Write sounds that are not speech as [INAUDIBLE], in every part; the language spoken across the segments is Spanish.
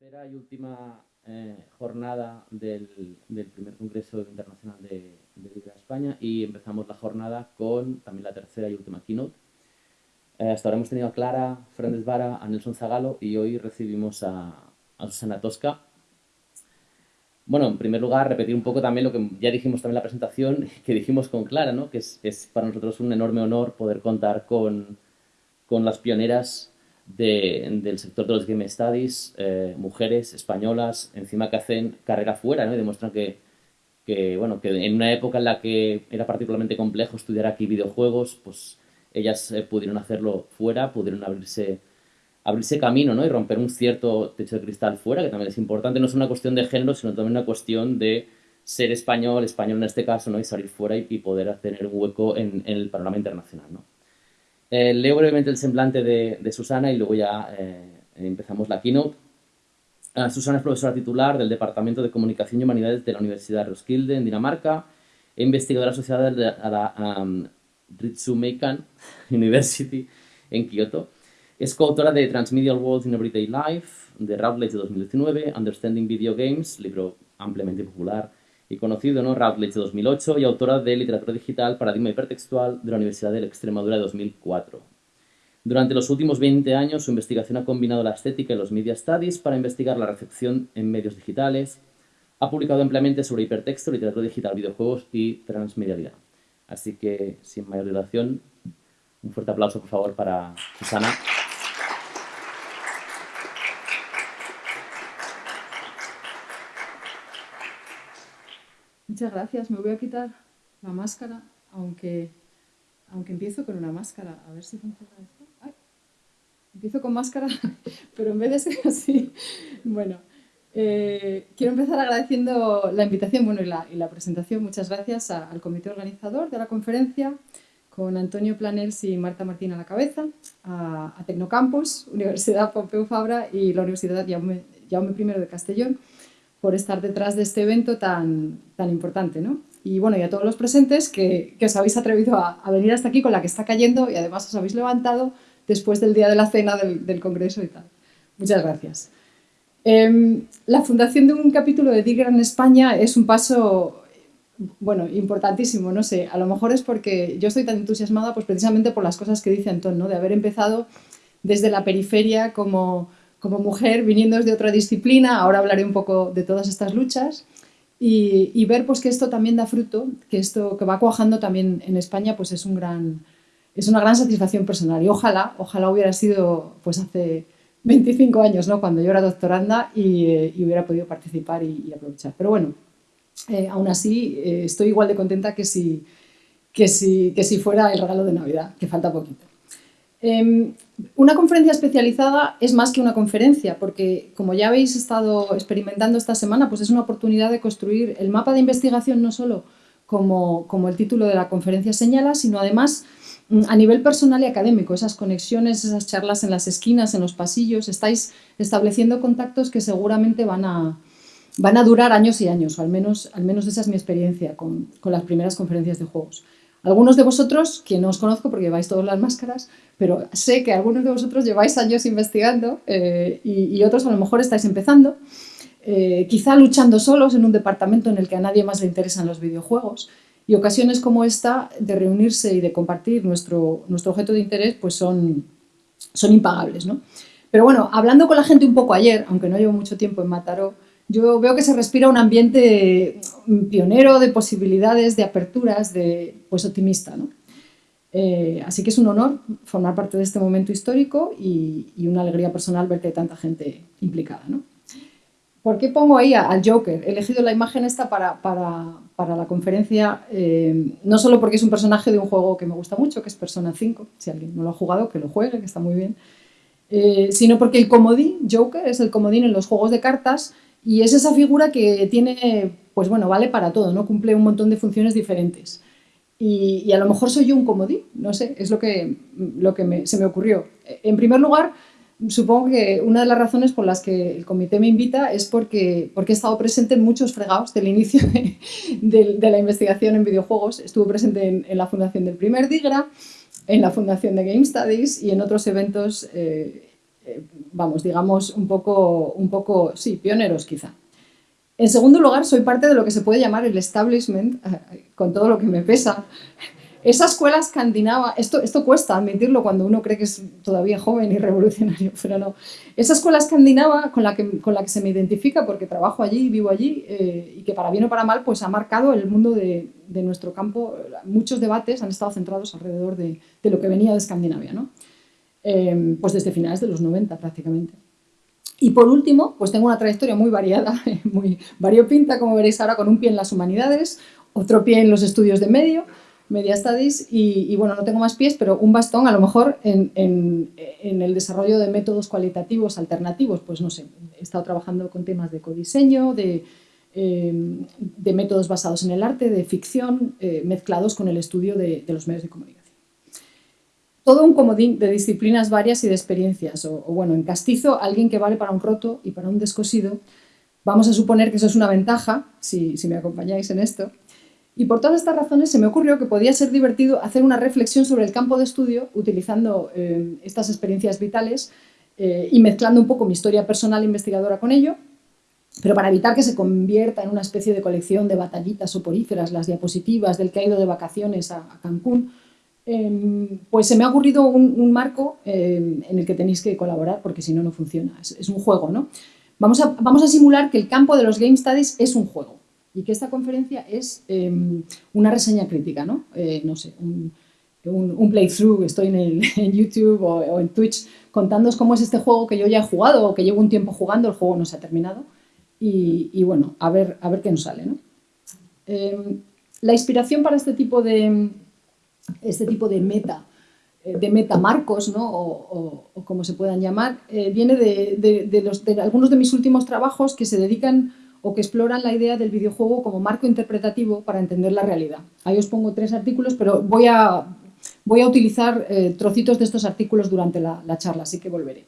tercera y última eh, jornada del, primer Congreso Internacional de, de España y empezamos la jornada con también la tercera y última keynote. Eh, hasta ahora hemos tenido a Clara Fernández Vara, a Nelson Zagalo y hoy recibimos a, Susana Tosca. Bueno, en primer lugar, repetir un poco también lo que ya dijimos también en la presentación, [LAUGHS] que dijimos con Clara, ¿no? que es, es para nosotros un enorme honor poder contar con, con las pioneras del sector de los Game Studies, eh, mujeres españolas, encima que hacen carrera fuera, ¿no? Y demuestran que, que, bueno, que en una época en la que era particularmente complejo estudiar aquí videojuegos, pues ellas eh, pudieron hacerlo fuera, pudieron abrirse, abrirse camino, ¿no? Y romper un cierto techo de cristal fuera, que también es importante. No es una cuestión de género, sino también una cuestión de ser español, español en este caso, ¿no? Y salir fuera y, poder tener un hueco en, en el panorama internacional, ¿no? Eh, leo brevemente el semblante de, Susana y luego ya eh, empezamos la keynote. Ah, Susana es profesora titular del Departamento de Comunicación y Humanidades de la Universidad de Roskilde, en Dinamarca, e investigadora asociada a la um, Ritsumeikan [LAUGHS] University en Kioto. Es coautora de Transmedial Worlds in Everyday Life, de Routledge de 2019, Understanding Video Games, libro ampliamente popular, y conocido, ¿no? Routledge de 2008 y autora de Literatura Digital, Paradigma Hipertextual de la Universidad de Extremadura de 2004. Durante los últimos 20 años, su investigación ha combinado la estética y los media studies para investigar la recepción en medios digitales. Ha publicado ampliamente sobre hipertexto, literatura digital, videojuegos y transmedialidad. Así que, sin mayor dilación, un fuerte aplauso, por favor, para Susana. Muchas gracias. Me voy a quitar la máscara, aunque, aunque empiezo con una máscara. A ver si funciona esto. empiezo con máscara, [LAUGHS] pero en vez de ser así, bueno, eh, quiero empezar agradeciendo la invitación bueno, y, la, presentación. Muchas gracias al comité organizador de la conferencia, con Antonio Planels y Marta Martín a la cabeza, a, Tecnocampus, Universidad Pompeu Fabra y la Universidad Jaume, Jaume I de Castellón, por estar detrás de este evento tan, tan importante. ¿no? Y bueno, y a todos los presentes que, os habéis atrevido a, venir hasta aquí con la que está cayendo y además os habéis levantado después del día de la cena del, Congreso y tal. Muchas gracias. Em, la fundación de un capítulo de Digger en España es un paso, bueno, importantísimo, no sé, a lo mejor es porque yo estoy tan entusiasmada pues precisamente por las cosas que dice Antón, ¿no? de haber empezado desde la periferia como como mujer viniendo desde otra disciplina, ahora hablaré un poco de todas estas luchas, y, ver pues, que esto también da fruto, que esto que va cuajando también en España pues, es, un gran, es una gran satisfacción personal. Y ojalá, ojalá hubiera sido pues, hace 25 años, ¿no? cuando yo era doctoranda y, eh, hubiera podido participar y, aprovechar. Pero bueno, eh, aún así eh, estoy igual de contenta que si, que, si, que si fuera el regalo de Navidad, que falta poquito. Una conferencia especializada es más que una conferencia, porque como ya habéis estado experimentando esta semana, pues es una oportunidad de construir el mapa de investigación no solo como, como el título de la conferencia señala, sino además mm, a nivel personal y académico, esas conexiones, esas charlas en las esquinas, en los pasillos, estáis estableciendo contactos que seguramente van a, van a durar años y años, o al menos, al menos esa es mi experiencia con, con las primeras conferencias de juegos. Algunos de vosotros, que no os conozco porque lleváis todas las máscaras, pero sé que algunos de vosotros lleváis años investigando eh, y, otros a lo mejor estáis empezando, eh, quizá luchando solos en un departamento en el que a nadie más le interesan los videojuegos. Y ocasiones como esta de reunirse y de compartir nuestro, nuestro objeto de interés pues son, son impagables. ¿no? Pero bueno, hablando con la gente un poco ayer, aunque no llevo mucho tiempo en Mataró, yo veo que se respira un ambiente pionero de posibilidades, de aperturas, de, pues optimista. ¿no? Eh, así que es un honor formar parte de este momento histórico y, una alegría personal ver que hay tanta gente implicada. ¿no? ¿Por qué pongo ahí al Joker? He elegido la imagen esta para, para, para la conferencia, eh, no solo porque es un personaje de un juego que me gusta mucho, que es Persona 5, si alguien no lo ha jugado, que lo juegue, que está muy bien, eh, sino porque el comodín, Joker, es el comodín en los juegos de cartas y es esa figura que tiene, pues bueno, vale para todo, ¿no? Cumple un montón de funciones diferentes. Y, a lo mejor soy yo un comodín, no sé, es lo que, lo que se me ocurrió. En primer lugar, supongo que una de las razones por las que el comité me invita es porque, porque he estado presente en muchos fregados del inicio de, la investigación en videojuegos. Estuve presente en, la fundación del primer DIGRA, en la fundación de Game Studies y en otros eventos eh, eh, vamos, digamos, un poco, un poco, sí, pioneros quizá. En segundo lugar, soy parte de lo que se puede llamar el establishment, eh, con todo lo que me pesa. Esa escuela escandinava, esto, esto cuesta admitirlo cuando uno cree que es todavía joven y revolucionario, [LAUGHS] pero no. Esa escuela escandinava con la que, con la que se me identifica porque trabajo allí, vivo allí, eh, y que para bien o para mal, pues ha marcado el mundo de, de nuestro campo. Muchos debates han estado centrados alrededor de, de lo que venía de Escandinavia, ¿no? Eh, pues desde finales de los 90 prácticamente. Y por último, pues tengo una trayectoria muy variada, [LAUGHS] muy variopinta, como veréis ahora, con un pie en las humanidades, otro pie en los estudios de medio, Media Studies, y, bueno, no tengo más pies, pero un bastón a lo mejor en, en, el desarrollo de métodos cualitativos alternativos, pues no sé, he estado trabajando con temas de codiseño, de, eh, de métodos basados en el arte, de ficción, eh, mezclados con el estudio de los medios de comunicación todo un comodín de disciplinas varias y de experiencias. O, bueno, en castizo, alguien que vale para un roto y para un descosido. Vamos a suponer que eso es una ventaja, si, me acompañáis en esto. Y por todas estas razones se me ocurrió que podía ser divertido hacer una reflexión sobre el campo de estudio utilizando eh, estas experiencias vitales eh, y mezclando un poco mi historia personal investigadora con ello, pero para evitar que se convierta en una especie de colección de batallitas soporíferas, las diapositivas del que ha ido de vacaciones a Cancún, Em, pues se me ha ocurrido un, marco em, en el que tenéis que colaborar porque si no, no funciona. Es, un juego, ¿no? Vamos a, vamos a, simular que el campo de los Game Studies es un juego y que esta conferencia es em, una reseña crítica, ¿no? Eh, no sé, un, un, playthrough, estoy en, [LAUGHS] YouTube o, en Twitch contándoos cómo es este juego que yo ya he jugado o que llevo un tiempo jugando, el juego no se ha terminado y, y bueno, a ver, a ver qué nos sale, ¿no? la inspiración para este tipo de, este tipo de meta, eh, de metamarcos, ¿no? o, como se puedan llamar, eh, viene de, algunos de mis últimos trabajos que se dedican o que exploran la idea del videojuego como marco interpretativo para entender la realidad. Ahí os pongo tres artículos, pero voy a, voy a utilizar eh, trocitos de estos artículos durante la charla, así que volveré.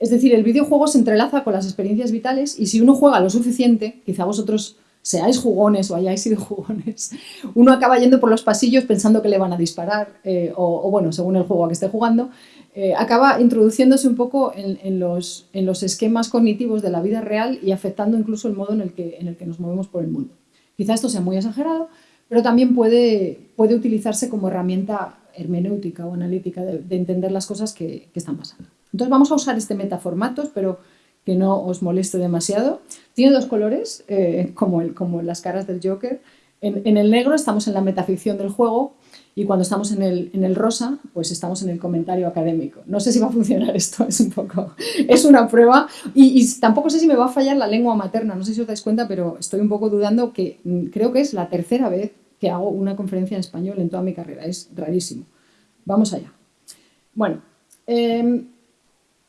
Es decir, el videojuego se entrelaza con las experiencias vitales y si uno juega lo suficiente, quizá vosotros seáis jugones o hayáis sido [LAUGHS] jugones, uno acaba yendo por los pasillos pensando que le van a disparar, eh, o, bueno, según el juego a que esté jugando, eh, acaba introduciéndose un poco en, los, en, los, esquemas cognitivos de la vida real y afectando incluso el modo en el que, en el que nos movemos por el mundo. Quizá esto sea muy exagerado, pero también puede, puede utilizarse como herramienta hermenéutica o analítica de, entender las cosas que, que están pasando. Entonces vamos a usar este metaformatos, pero que no os moleste demasiado. Tiene dos colores, eh, como, el, como las caras del Joker. En, el negro estamos en la metaficción del juego y cuando estamos en el, en el, rosa, pues estamos en el comentario académico. No sé si va a funcionar [LAUGHS] esto, es un poco... Es una prueba y, tampoco sé si me va a fallar la lengua materna, no sé si os dais cuenta, pero estoy un poco dudando que mm, creo que es la tercera vez que hago una conferencia en español en toda mi carrera, es rarísimo. Vamos allá. Bueno, eh,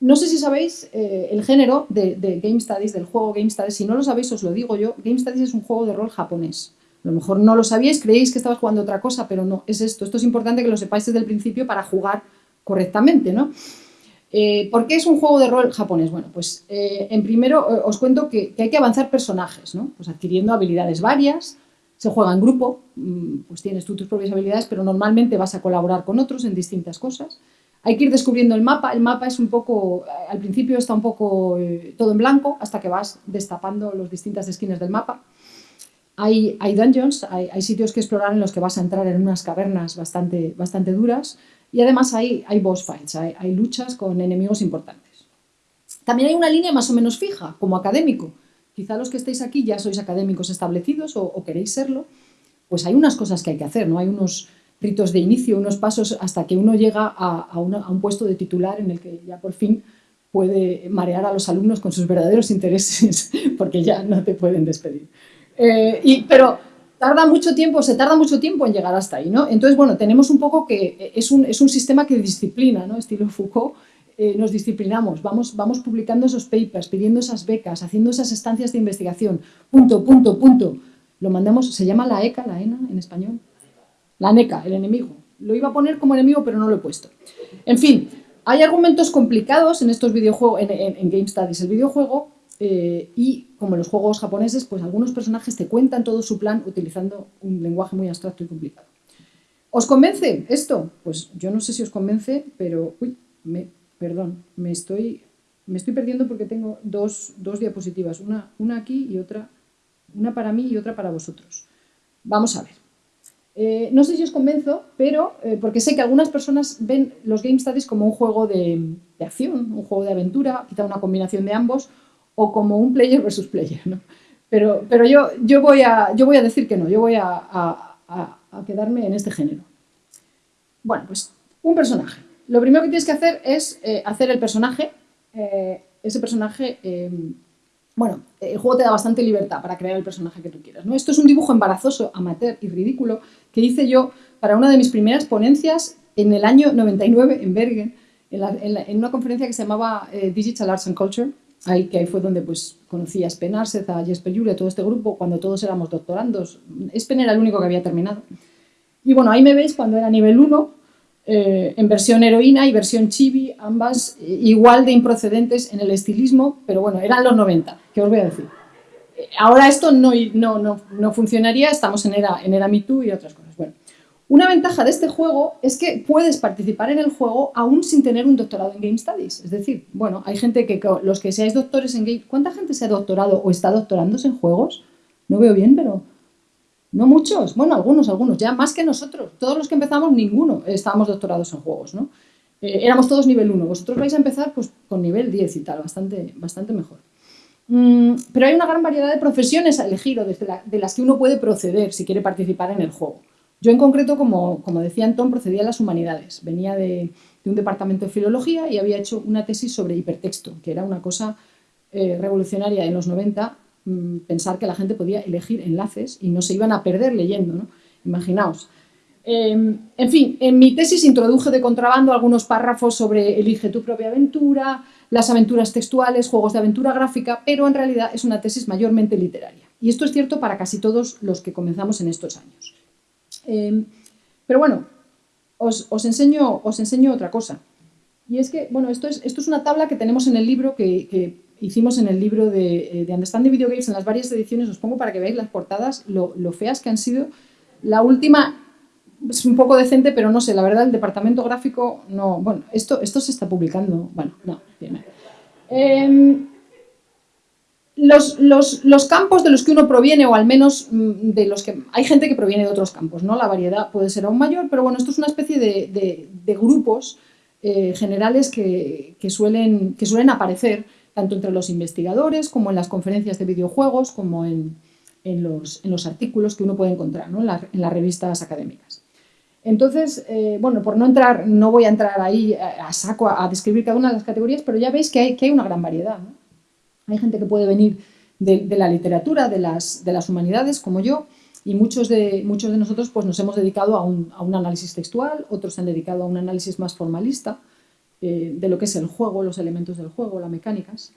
no sé si sabéis eh, el género de, Game Studies, del juego Game Studies. Si no lo sabéis, os lo digo yo. Game Studies es un juego de rol japonés. A lo mejor no lo sabíais, creéis que estabas jugando otra cosa, pero no, es esto. Esto es importante que lo sepáis desde el principio para jugar correctamente, ¿no? Eh, ¿Por qué es un juego de rol japonés? Bueno, pues eh, en primero os cuento que, hay que avanzar personajes, ¿no? Pues adquiriendo habilidades varias, se juega en grupo, mm, pues tienes tú tus propias habilidades, pero normalmente vas a colaborar con otros en distintas cosas. Hay que ir descubriendo el mapa. El mapa es un poco, al principio está un poco eh, todo en blanco hasta que vas destapando las distintas esquinas del mapa. Hay, dungeons, hay, sitios que explorar en los que vas a entrar en unas cavernas bastante, bastante duras y además hay, hay boss fights, hay, luchas con enemigos importantes. También hay una línea más o menos fija, como académico. Quizá los que estéis aquí ya sois académicos establecidos o queréis serlo, pues hay unas cosas que hay que hacer, ¿no? Hay unos, ritos de inicio, unos pasos hasta que uno llega a, un puesto de titular en el que ya por fin puede marear a los alumnos con sus verdaderos intereses, [LAUGHS] porque ya no te pueden despedir. Eh, pero tarda mucho tiempo, se tarda mucho tiempo en llegar hasta ahí, ¿no? Entonces, bueno, tenemos un poco que es un, sistema que disciplina, ¿no? Estilo Foucault, eh, nos disciplinamos, vamos publicando esos papers, pidiendo esas becas, haciendo esas estancias de investigación, punto, punto, punto. Lo mandamos, se llama la ECA, la ENA en español, la NECA, el enemigo. Lo iba a poner como enemigo, pero no lo he puesto. En fin, hay argumentos complicados en estos videojuegos, en, Game Studies, el videojuego, eh, y como en los juegos japoneses, pues algunos personajes te cuentan todo su plan utilizando un lenguaje muy abstracto y complicado. ¿Os convence esto? Pues yo no sé si os convence, pero... Uy, perdón, me estoy, me estoy perdiendo porque tengo dos, diapositivas, una, una aquí y otra, una para mí y otra para vosotros. Vamos a ver. Eh, no sé si os convenzo, pero eh, porque sé que algunas personas ven los Game Studies como un juego de, acción, un juego de aventura, quizá una combinación de ambos, o como un player versus player. Pero, pero yo, yo, voy a, yo voy a decir que no, yo voy a, quedarme en este género. Bueno, pues un personaje. Lo primero que tienes que hacer es eh, hacer el personaje. ese personaje bueno, el juego te da bastante libertad para crear el personaje que tú quieras. ¿no? Esto es un dibujo embarazoso, amateur y ridículo que hice yo para una de mis primeras ponencias en el año 99 en Bergen, en, una conferencia que se llamaba eh, Digital Arts and Culture, ahí, que ahí fue donde pues, conocí a Spen a Jesper a todo este grupo, cuando todos éramos doctorandos. Spen era el único que había terminado. Y bueno, ahí me veis cuando era nivel 1, eh, en versión heroína y versión chibi, ambas eh, igual de improcedentes en el estilismo, pero bueno, eran los 90, ¿qué os voy a decir? Ahora esto no, no, no, funcionaría, estamos en era, en era Me Too y otras cosas. Bueno, una ventaja de este juego es que puedes participar en el juego aún sin tener un doctorado en Game Studies. Es decir, bueno, hay gente que, los que seáis doctores en Game... ¿Cuánta gente se ha doctorado o está doctorándose en juegos? No veo bien, pero no muchos, bueno, algunos, algunos, ya más que nosotros. Todos los que empezamos, ninguno estábamos doctorados en juegos, ¿no? Eh, éramos todos nivel 1. Vosotros vais a empezar pues, con nivel 10 y tal, bastante, bastante mejor. Mm, pero hay una gran variedad de profesiones a elegir o de las que uno puede proceder si quiere participar en el juego. Yo en concreto, como, como decía Antón, procedía a las humanidades. Venía de, un departamento de filología y había hecho una tesis sobre hipertexto, que era una cosa eh, revolucionaria en los 90 Mm, pensar que la gente podía elegir enlaces y no se iban a perder leyendo, ¿no? Imaginaos. Em, en fin, en mi tesis introduje de contrabando algunos párrafos sobre elige tu propia aventura, las aventuras textuales, juegos de aventura gráfica, pero en realidad es una tesis mayormente literaria. Y esto es cierto para casi todos los que comenzamos en estos años. Em, pero bueno, os, enseño, os enseño otra cosa. Y es que, bueno, esto es, esto es una tabla que tenemos en el libro que hicimos en el libro de, eh, de Understanding Video Games, en las varias ediciones, os pongo para que veáis las portadas, lo, feas que han sido. La última es un poco decente, pero no sé, la verdad el departamento gráfico no... Bueno, esto, esto se está publicando, bueno, no. Eh, los, los, los, campos de los que uno proviene, o al menos mm, de los que... Hay gente que proviene de otros campos, ¿no? La variedad puede ser aún mayor, pero bueno, esto es una especie de, de, grupos eh, generales que, que, suelen, que suelen aparecer tanto entre los investigadores como en las conferencias de videojuegos, como en, los, artículos que uno puede encontrar en, las revistas académicas. Entonces, eh, bueno, por no entrar, no voy a entrar ahí a, saco a, describir cada una de las categorías, pero ya veis que hay, que hay una gran variedad. Hay gente que puede venir de, la literatura, de las, de las, humanidades, como yo, y muchos de, muchos de nosotros pues, nos hemos dedicado a un, a un análisis textual, otros se han dedicado a un análisis más formalista, eh, de lo que es el juego, los elementos del juego, las mecánicas.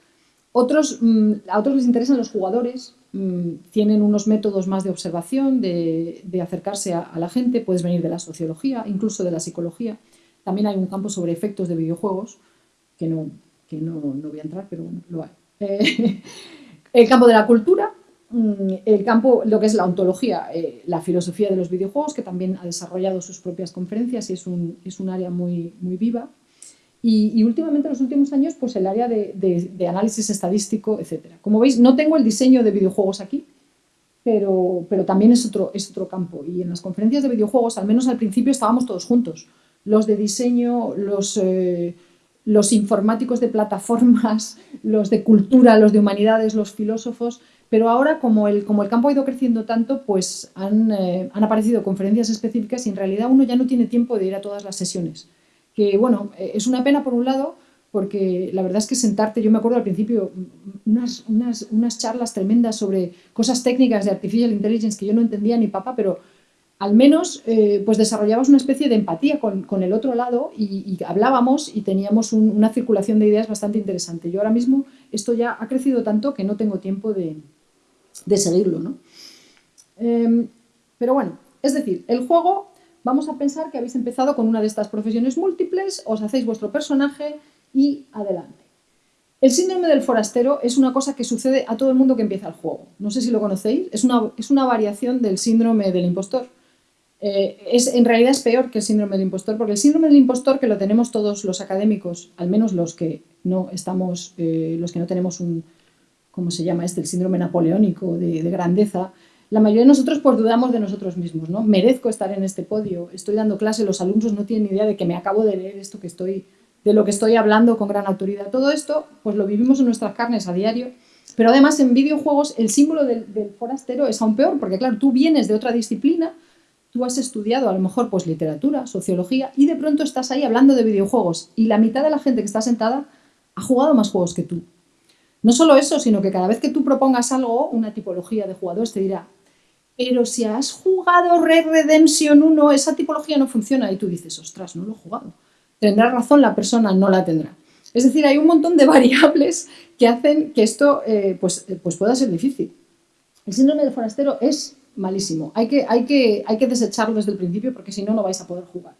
Otros, mm, a otros les interesan los jugadores, tienen unos métodos más de observación, de, acercarse a, la gente, puedes venir de la sociología, incluso de la psicología. También hay un campo sobre efectos de videojuegos, que no, que no, no voy a entrar, pero bueno, lo hay. Eh, [LAUGHS] el campo de la cultura, mm, el campo, lo que es la ontología, eh, la filosofía de los videojuegos, que también ha desarrollado sus propias conferencias y es un, es un área muy, muy viva. Y, últimamente, en los últimos años, pues el área de, análisis estadístico, etc. Como veis, no tengo el diseño de videojuegos aquí, pero, pero también es otro, es otro campo. Y en las conferencias de videojuegos, al menos al principio, estábamos todos juntos. Los de diseño, los, eh, los informáticos de plataformas, [LAUGHS] los de cultura, los de humanidades, los filósofos, pero ahora como el, como el campo ha ido creciendo tanto, pues han, eh, han aparecido conferencias específicas y en realidad uno ya no tiene tiempo de ir a todas las sesiones que bueno, eh, es una pena por un lado, porque la verdad es que sentarte, yo me acuerdo al principio, unas, unas, unas charlas tremendas sobre cosas técnicas de Artificial Intelligence que yo no entendía ni papá, pero al menos eh, pues desarrollabas una especie de empatía con, con el otro lado y, hablábamos y teníamos una circulación de ideas bastante interesante. Yo ahora mismo esto ya ha crecido tanto que no tengo tiempo de, de seguirlo. ¿no? Em, pero bueno, es decir, el juego Vamos a pensar que habéis empezado con una de estas profesiones múltiples, os hacéis vuestro personaje y adelante. El síndrome del forastero es una cosa que sucede a todo el mundo que empieza el juego. No sé si lo conocéis, es una, es una variación del síndrome del impostor. eh, es, en realidad es peor que el síndrome del impostor, porque el síndrome del impostor que lo tenemos todos los académicos, al menos los que no estamos, eh, los que no tenemos un, ¿cómo se llama este? El síndrome napoleónico de, grandeza, la mayoría de nosotros pues dudamos de nosotros mismos, ¿no? Merezco estar en este podio, estoy dando clase, los alumnos no tienen idea de que me acabo de leer esto que estoy, de lo que estoy hablando con gran autoridad. Todo esto pues lo vivimos en nuestras carnes a diario, pero además en videojuegos el símbolo del, del forastero es aún peor, porque claro, tú vienes de otra disciplina, tú has estudiado a lo mejor pues literatura, sociología y de pronto estás ahí hablando de videojuegos y la mitad de la gente que está sentada ha jugado más juegos que tú. No solo eso, sino que cada vez que tú propongas algo, una tipología de jugadores te dirá, pero si has jugado Red Redemption 1, esa tipología no funciona y tú dices, ostras, no lo he jugado. Tendrá razón la persona, no la tendrá. Es decir, hay un montón de [LAUGHS] variables que hacen que esto eh, pues, pues pueda ser difícil. El síndrome del forastero es malísimo. Hay que, hay, que, hay que desecharlo desde el principio porque si no, no vais a poder jugar.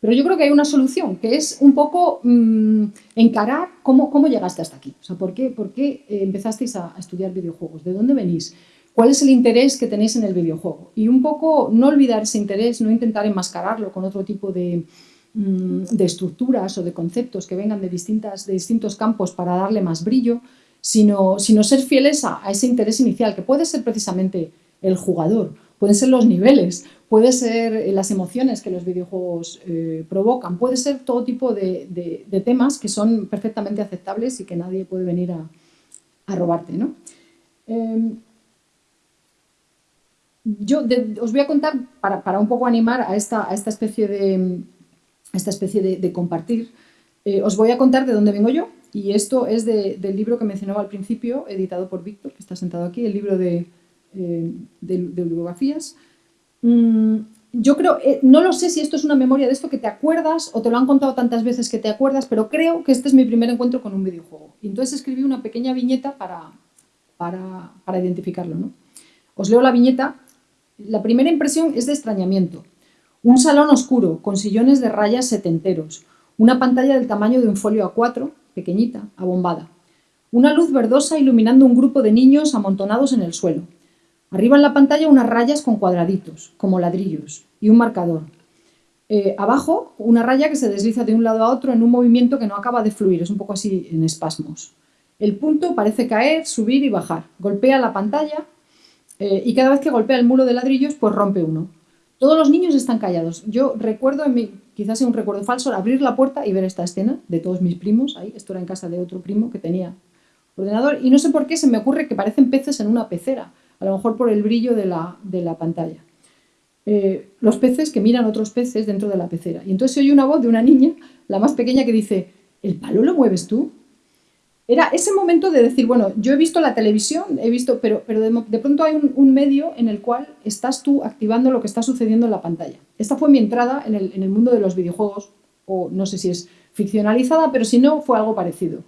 Pero yo creo que hay una solución, que es un poco mm, encarar cómo, cómo llegaste hasta aquí. O sea, ¿por qué, por qué eh, empezasteis a, estudiar videojuegos? ¿De dónde venís? ¿Cuál es el interés que tenéis en el videojuego? Y un poco no olvidar ese interés, no intentar enmascararlo con otro tipo de, mm, de estructuras o de conceptos que vengan de, distintas, de distintos campos para darle más brillo, sino, sino ser fieles a, a ese interés inicial, que puede ser precisamente el jugador, pueden ser los niveles, puede ser las emociones que los videojuegos eh, provocan, puede ser todo tipo de, temas que son perfectamente aceptables y que nadie puede venir a, robarte. ¿no? Em, yo os voy a contar, para, un poco animar a esta, a esta especie de, esta especie de, compartir, eh, os voy a contar de dónde vengo yo. Y esto es del libro que mencionaba al principio, editado por Víctor, que está sentado aquí, el libro de eh, bibliografías. Mm, yo creo, eh, no lo sé si esto es una memoria de esto que te acuerdas o te lo han contado tantas veces que te acuerdas, pero creo que este es mi primer encuentro con un videojuego. Entonces escribí una pequeña viñeta para, para, para identificarlo. ¿no? Os leo la viñeta. La primera impresión es de extrañamiento. Un salón oscuro, con sillones de rayas setenteros, una pantalla del tamaño de un folio A4, pequeñita, abombada. Una luz verdosa iluminando un grupo de niños amontonados en el suelo. Arriba en la pantalla unas rayas con cuadraditos, como ladrillos, y un marcador. Eh, abajo, una raya que se desliza de un lado a otro en un movimiento que no acaba de fluir, es un poco así en espasmos. El punto parece caer, subir y bajar. Golpea la pantalla eh, y cada vez que golpea el muro de ladrillos, pues rompe uno. Todos los niños están callados. Yo recuerdo, en mi, quizás sea un recuerdo falso, abrir la puerta y ver esta escena de todos mis primos. Ahí, esto era en casa de otro primo que tenía ordenador. Y no sé por qué se me ocurre que parecen peces en una pecera a lo mejor por el brillo de la, pantalla. Eh, los peces que miran otros peces dentro de la pecera. Y entonces se oye una voz de una niña, la más pequeña, que dice, ¿el palo lo mueves tú? Era ese momento de decir, bueno, yo he visto la televisión, he visto, pero, pero de, pronto hay un, medio en el cual estás tú activando lo que está sucediendo en la pantalla. Esta fue mi entrada en el, mundo de los videojuegos, o no sé si es ficcionalizada, pero si no, fue algo parecido.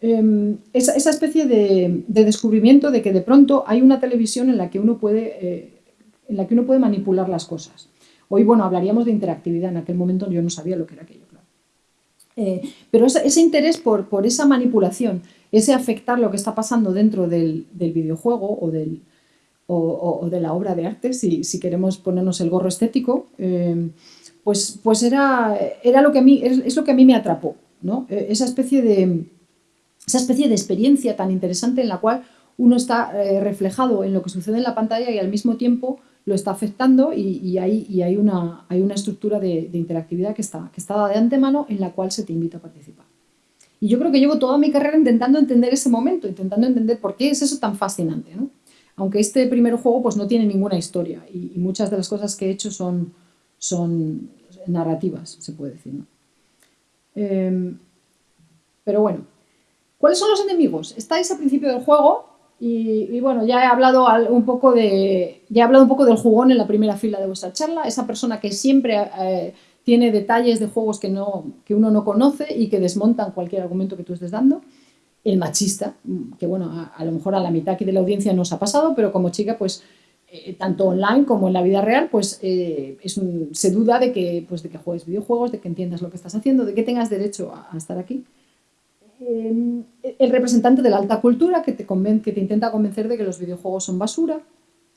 Em, esa, especie de, descubrimiento de que de pronto hay una televisión en la que uno puede, eh, en la que uno puede manipular las cosas. Hoy, bueno, hablaríamos de interactividad, en aquel momento yo no sabía lo que era aquello. Eh, pero ese, interés por, por, esa manipulación, ese afectar lo que está pasando dentro del, videojuego o, del, o, de la obra de arte, si, si queremos ponernos el gorro estético, em, pues, pues era, era lo que a mí, es, lo que a mí me atrapó, ¿no? E, esa especie de esa especie de experiencia tan interesante en la cual uno está eh, reflejado en lo que sucede en la pantalla y al mismo tiempo lo está afectando y, hay, una, estructura de, interactividad que está, de antemano en la cual se te invita a participar. Y yo creo que llevo toda mi carrera intentando entender ese momento, intentando entender por qué es eso tan fascinante. Aunque este primer juego pues, no tiene ninguna historia y, muchas de las cosas que he hecho son, narrativas, se puede decir. Em, pero bueno, ¿Cuáles son los enemigos? Estáis al principio del juego y, bueno, ya he hablado un poco de, ya he hablado un poco del jugón en la primera fila de vuestra charla, esa persona que siempre eh, tiene detalles de juegos que, no, que uno no conoce y que desmontan cualquier argumento que tú estés dando. El machista, que bueno, a, lo mejor a la mitad aquí de la audiencia nos ha pasado, pero como chica, pues eh, tanto online como en la vida real, pues eh, se duda de que, pues, de que juegues videojuegos, de que entiendas lo que estás haciendo, de que tengas derecho a estar aquí. Em, el representante de la alta cultura que te, que te intenta convencer de que los videojuegos son basura,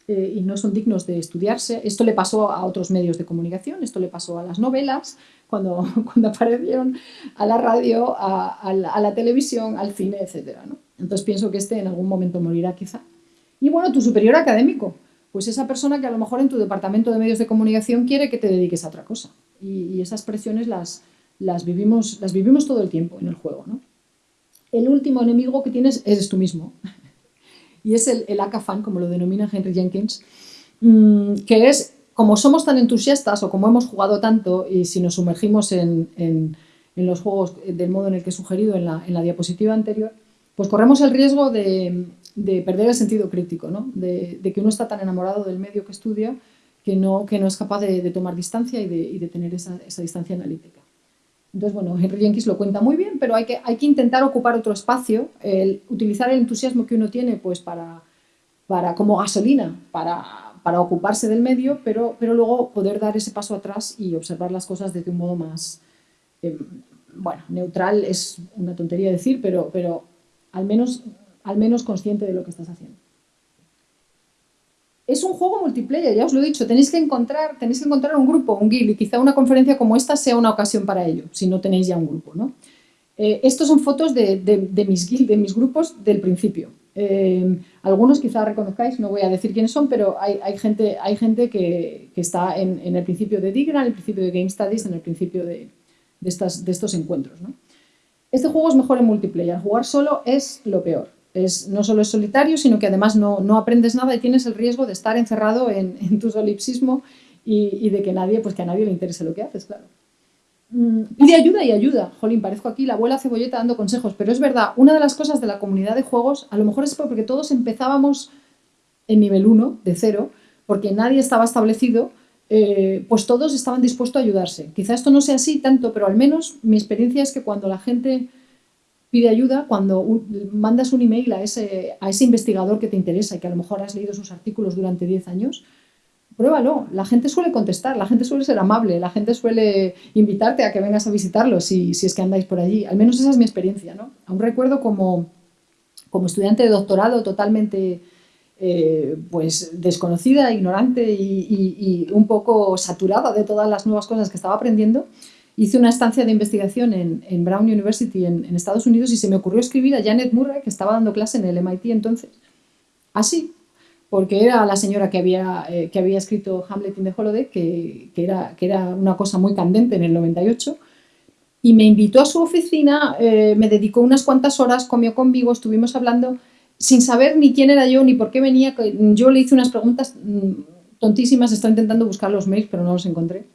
eh, y no son dignos de estudiarse. Esto le pasó a otros medios de comunicación, esto le pasó a las novelas, cuando, [LAUGHS] cuando aparecieron a la radio, a, la, televisión, al cine, etc. Entonces pienso que este en algún momento morirá quizá. Y bueno, tu superior académico, pues esa persona que a lo mejor en tu departamento de medios de comunicación quiere que te dediques a otra cosa. Y, esas presiones las, las, vivimos, las vivimos todo el tiempo en el juego. ¿no? El último enemigo que tienes eres tú mismo. [LAUGHS] y es el, el ACA-fan, como lo denomina Henry Jenkins, mm, que es, como somos tan entusiastas o como hemos jugado tanto y si nos sumergimos en, en, los juegos del modo en el que he sugerido en la, diapositiva anterior, pues corremos el riesgo de, de perder el sentido crítico, ¿no? de, que uno está tan enamorado del medio que estudia que no, que no es capaz de, tomar distancia y de, de tener esa, esa distancia analítica. Entonces, bueno, Henry Jenkins lo cuenta muy bien, pero hay que, hay que intentar ocupar otro espacio, utilizar el entusiasmo que uno tiene pues, para, para, como gasolina para, para ocuparse del medio, pero, pero luego poder dar ese paso atrás y observar las cosas desde un modo más, eh, bueno, neutral es una tontería decir, pero, pero al, menos, al menos consciente de lo que estás haciendo. Es un juego multiplayer, ya os lo he dicho, tenéis que encontrar, tenéis que encontrar un grupo, un guild, y quizá una conferencia como esta sea una ocasión para ello, si no tenéis ya un grupo. ¿no? Eh, estos son fotos de, de, mis guild, de mis grupos del principio. Eh, algunos quizá reconozcáis, no voy a decir quiénes son, pero hay, hay gente, hay gente que, que está en, en, el principio de Digra, en el principio de Game Studies, en el principio de, de, estas, estos encuentros. ¿no? Este juego es mejor en multiplayer, jugar solo es lo peor no solo es solitario, sino que además no, aprendes nada y tienes el riesgo de estar encerrado en, [LAUGHS] tu solipsismo y, de que, nadie, pues que a nadie le interese lo que haces, claro. Mm, pide ayuda y ayuda. Jolín, parezco aquí la abuela cebolleta dando consejos, pero es verdad, una de las cosas de la comunidad de juegos, a lo mejor es porque todos empezábamos en nivel 1, de cero, porque nadie estaba establecido, eh, pues todos estaban dispuestos a ayudarse. Quizá esto no sea así tanto, pero al menos mi experiencia es que cuando la gente pide ayuda cuando mandas un email a ese, a ese investigador que te interesa y que a lo mejor has leído sus artículos durante 10 años, pruébalo. La gente suele contestar, la gente suele ser amable, la gente suele invitarte a que vengas a visitarlo si, si es que andáis por allí. Al menos esa es mi experiencia. ¿no? Aún recuerdo como, como estudiante de doctorado totalmente eh, pues desconocida, ignorante y, y, un poco saturada de todas las nuevas cosas que estaba aprendiendo, hice una estancia de investigación en, Brown University en, Estados Unidos y se me ocurrió escribir a Janet Murray, que estaba dando clase en el MIT entonces, así, porque era la señora que había, eh, que había escrito Hamlet in the Holiday, que, que, era, que era una cosa muy candente en el 98, y me invitó a su oficina, eh, me dedicó unas cuantas horas, comió conmigo, estuvimos hablando, sin saber ni quién era yo ni por qué venía, yo le hice unas preguntas mm, tontísimas, estoy intentando buscar los mails, pero no los encontré.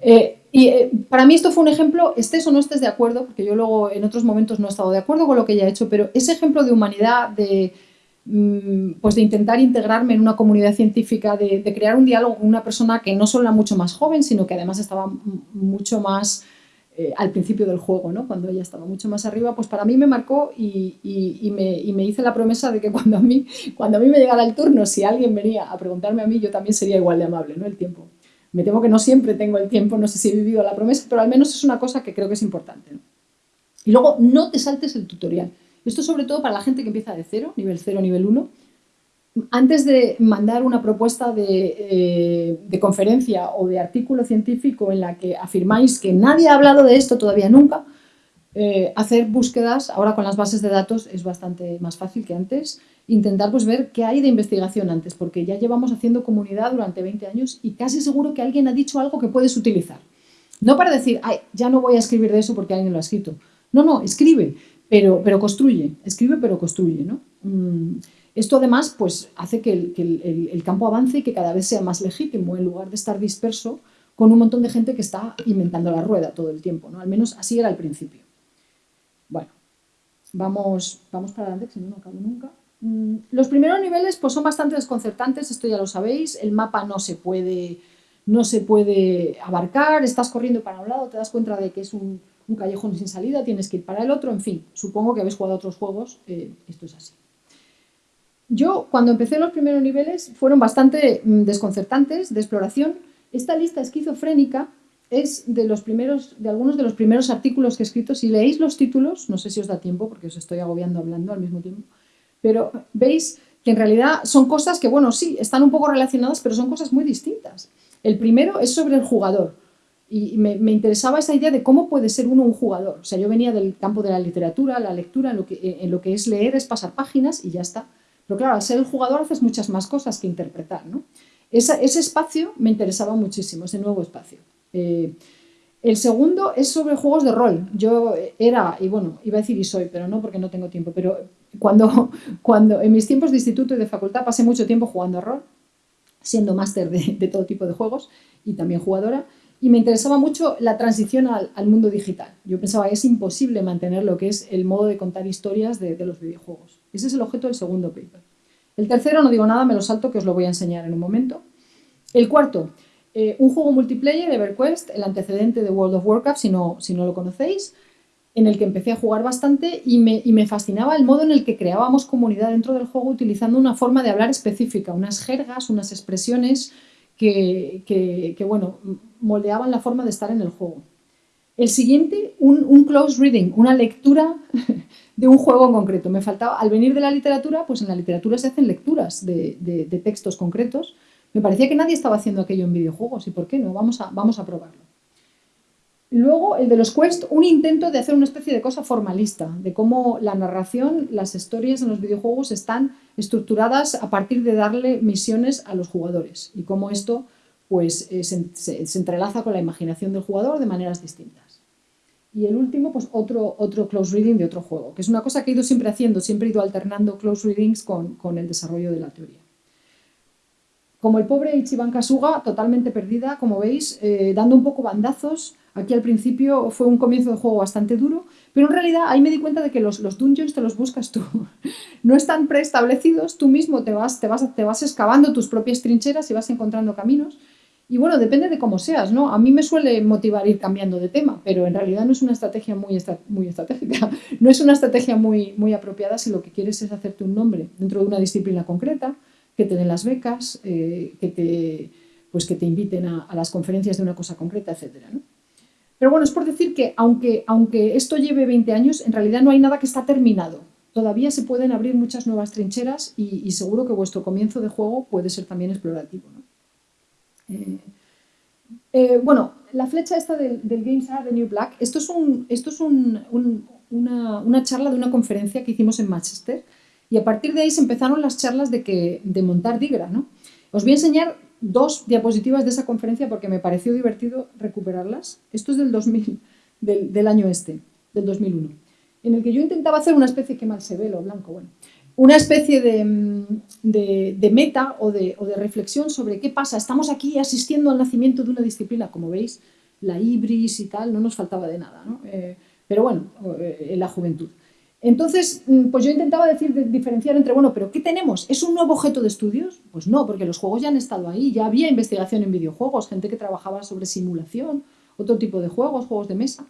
Eh, y eh, para mí esto fue un ejemplo, estés o no estés de acuerdo, porque yo luego en otros momentos no he estado de acuerdo con lo que ella ha hecho, pero ese ejemplo de humanidad, de, mm, pues de intentar integrarme en una comunidad científica, de, crear un diálogo con una persona que no solo era mucho más joven, sino que además estaba mucho más eh, al principio del juego, ¿no? cuando ella estaba mucho más arriba, pues para mí me marcó y, y, me, y, me, hice la promesa de que cuando a, mí, cuando a mí me llegara el turno, si alguien venía a preguntarme a mí, yo también sería igual de amable, ¿no? El tiempo. Me temo que no siempre tengo el tiempo, no sé si he vivido la promesa, pero al menos es una cosa que creo que es importante. Y luego, no te saltes el tutorial. Esto sobre todo para la gente que empieza de cero, nivel 0, nivel 1. Antes de mandar una propuesta eh, de, conferencia o de artículo científico en la que afirmáis que nadie ha hablado de esto todavía nunca, eh, hacer búsquedas, ahora con las bases de datos es bastante más fácil que antes, intentar pues, ver qué hay de investigación antes, porque ya llevamos haciendo comunidad durante 20 años y casi seguro que alguien ha dicho algo que puedes utilizar. No para decir, ay, ya no voy a escribir de eso porque alguien lo ha escrito. No, no, escribe, pero, pero construye, escribe pero construye. ¿no? Mm, esto además pues, hace que, el, el, campo avance y que cada vez sea más legítimo en lugar de estar disperso con un montón de gente que está inventando la rueda todo el tiempo. ¿no? Al menos así era al principio. Vamos, vamos para adelante, si no, no acabo nunca. Mm, los primeros niveles pues, son bastante desconcertantes, esto ya lo sabéis, el mapa no se puede, no se puede abarcar, estás corriendo para un lado, te das cuenta de que es un, callejón sin salida, tienes que ir para el otro, en fin, supongo que habéis jugado otros juegos, eh, esto es así. Yo, cuando empecé los primeros niveles, fueron bastante mm, desconcertantes de exploración. Esta lista esquizofrénica es de, los primeros, de algunos de los primeros artículos que he escrito. Si leéis los títulos, no sé si os da tiempo, porque os estoy agobiando hablando al mismo tiempo, pero veis que en realidad son cosas que, bueno, sí, están un poco relacionadas, pero son cosas muy distintas. El primero es sobre el jugador. Y me, interesaba esa idea de cómo puede ser uno un jugador. O sea, yo venía del campo de la literatura, la lectura, en lo que, en lo que es leer es pasar páginas y ya está. Pero claro, al ser el jugador haces muchas más cosas que interpretar. ¿no? ese espacio me interesaba muchísimo, ese nuevo espacio. Eh, el segundo es sobre juegos de rol. Yo era, y bueno, iba a decir y soy, pero no porque no tengo tiempo, pero cuando, [LAUGHS] cuando en mis tiempos de instituto y de facultad pasé mucho tiempo jugando a rol, siendo máster de, todo tipo de juegos y también jugadora, y me interesaba mucho la transición al, mundo digital. Yo pensaba que es imposible mantener lo que es el modo de contar historias de, de los videojuegos. Ese es el objeto del segundo paper. El tercero, no digo nada, me lo salto, que os lo voy a enseñar en un momento. El cuarto, eh, un juego multiplayer, EverQuest, el antecedente de World of Warcraft, si no, si no lo conocéis, en el que empecé a jugar bastante y me, fascinaba el modo en el que creábamos comunidad dentro del juego utilizando una forma de hablar específica, unas jergas, unas expresiones que, bueno, moldeaban la forma de estar en el juego. El siguiente, un, close reading, una lectura [LAUGHS] de un juego en concreto. Me faltaba, al venir de la literatura, pues en la literatura se hacen lecturas de, de textos concretos me parecía que nadie estaba haciendo aquello en videojuegos, ¿y por qué no? Vamos a, vamos a probarlo. Luego, el de los Quest, un intento de hacer una especie de cosa formalista, de cómo la narración, las historias en los videojuegos están estructuradas a partir de darle misiones a los jugadores y cómo esto pues, eh, se, entrelaza con la imaginación del jugador de maneras distintas. Y el último, pues otro, otro close reading de otro juego, que es una cosa que he ido siempre haciendo, siempre he ido alternando close readings con, con el desarrollo de la teoría. Como el pobre Ichiban Kasuga, totalmente perdida, como veis, eh, dando un poco bandazos. Aquí al principio fue un comienzo de juego bastante duro, pero en realidad ahí me di cuenta de que los, los dungeons te los buscas tú. [LAUGHS] no están preestablecidos, tú mismo te vas, te, vas, te vas excavando tus propias trincheras y vas encontrando caminos. Y bueno, depende de cómo seas, ¿no? A mí me suele motivar ir cambiando de tema, pero en realidad no es una estrategia muy, muy estratégica, [LAUGHS] no es una estrategia muy, muy apropiada si lo que quieres es hacerte un nombre dentro de una disciplina concreta, que te den las becas, eh, que, te, pues que te inviten a, las conferencias de una cosa concreta, etc. Pero bueno, es por decir que aunque, aunque esto lleve 20 años, en realidad no hay nada que está terminado. Todavía se pueden abrir muchas nuevas trincheras y, seguro que vuestro comienzo de juego puede ser también explorativo. Eh, eh, bueno, la flecha esta del, Games Are the New Black, esto es, un, esto es una, una charla de una conferencia que hicimos en Manchester, y a partir de ahí se empezaron las charlas de, que, de montar Digra. ¿no? Os voy a enseñar dos diapositivas de esa conferencia porque me pareció divertido recuperarlas. Esto es del, 2000, del, año este, del 2001, en el que yo intentaba hacer una especie, que mal se ve lo blanco, bueno, una especie de, meta o de, reflexión sobre qué pasa. Estamos aquí asistiendo al nacimiento de una disciplina, como veis, la ibris y tal, no nos faltaba de nada, ¿no? Eh, pero bueno, eh, la juventud. Entonces, mm, pues yo intentaba decir, diferenciar entre, bueno, pero ¿qué tenemos? ¿Es un nuevo objeto de estudios? Pues no, porque los juegos ya han estado ahí, ya había investigación en videojuegos, gente que trabajaba sobre simulación, otro tipo de juegos, juegos de mesa,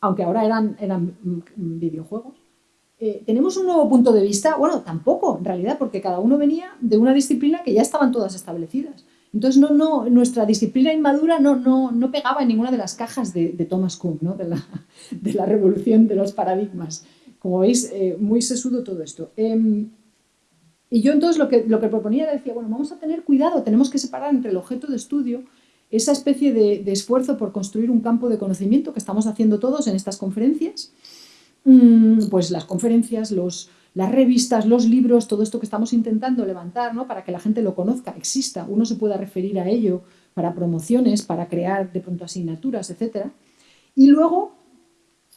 aunque ahora eran, eran mm, videojuegos. Eh, ¿Tenemos un nuevo punto de vista? Bueno, tampoco, en realidad, porque cada uno venía de una disciplina que ya estaban todas establecidas. Entonces, no, no, nuestra disciplina inmadura no, no, no pegaba en ninguna de las cajas de, Thomas Kuhn, ¿no? de, la, [LAUGHS] de la revolución de los paradigmas. Como veis, eh, muy sesudo todo esto. Em, y yo entonces lo que, lo que proponía era, decía, bueno, vamos a tener cuidado, tenemos que separar entre el objeto de estudio, esa especie de, esfuerzo por construir un campo de conocimiento que estamos haciendo todos en estas conferencias, mm, pues las conferencias, los, las revistas, los libros, todo esto que estamos intentando levantar ¿no? para que la gente lo conozca, exista, uno se pueda referir a ello para promociones, para crear de pronto asignaturas, etc. Y luego,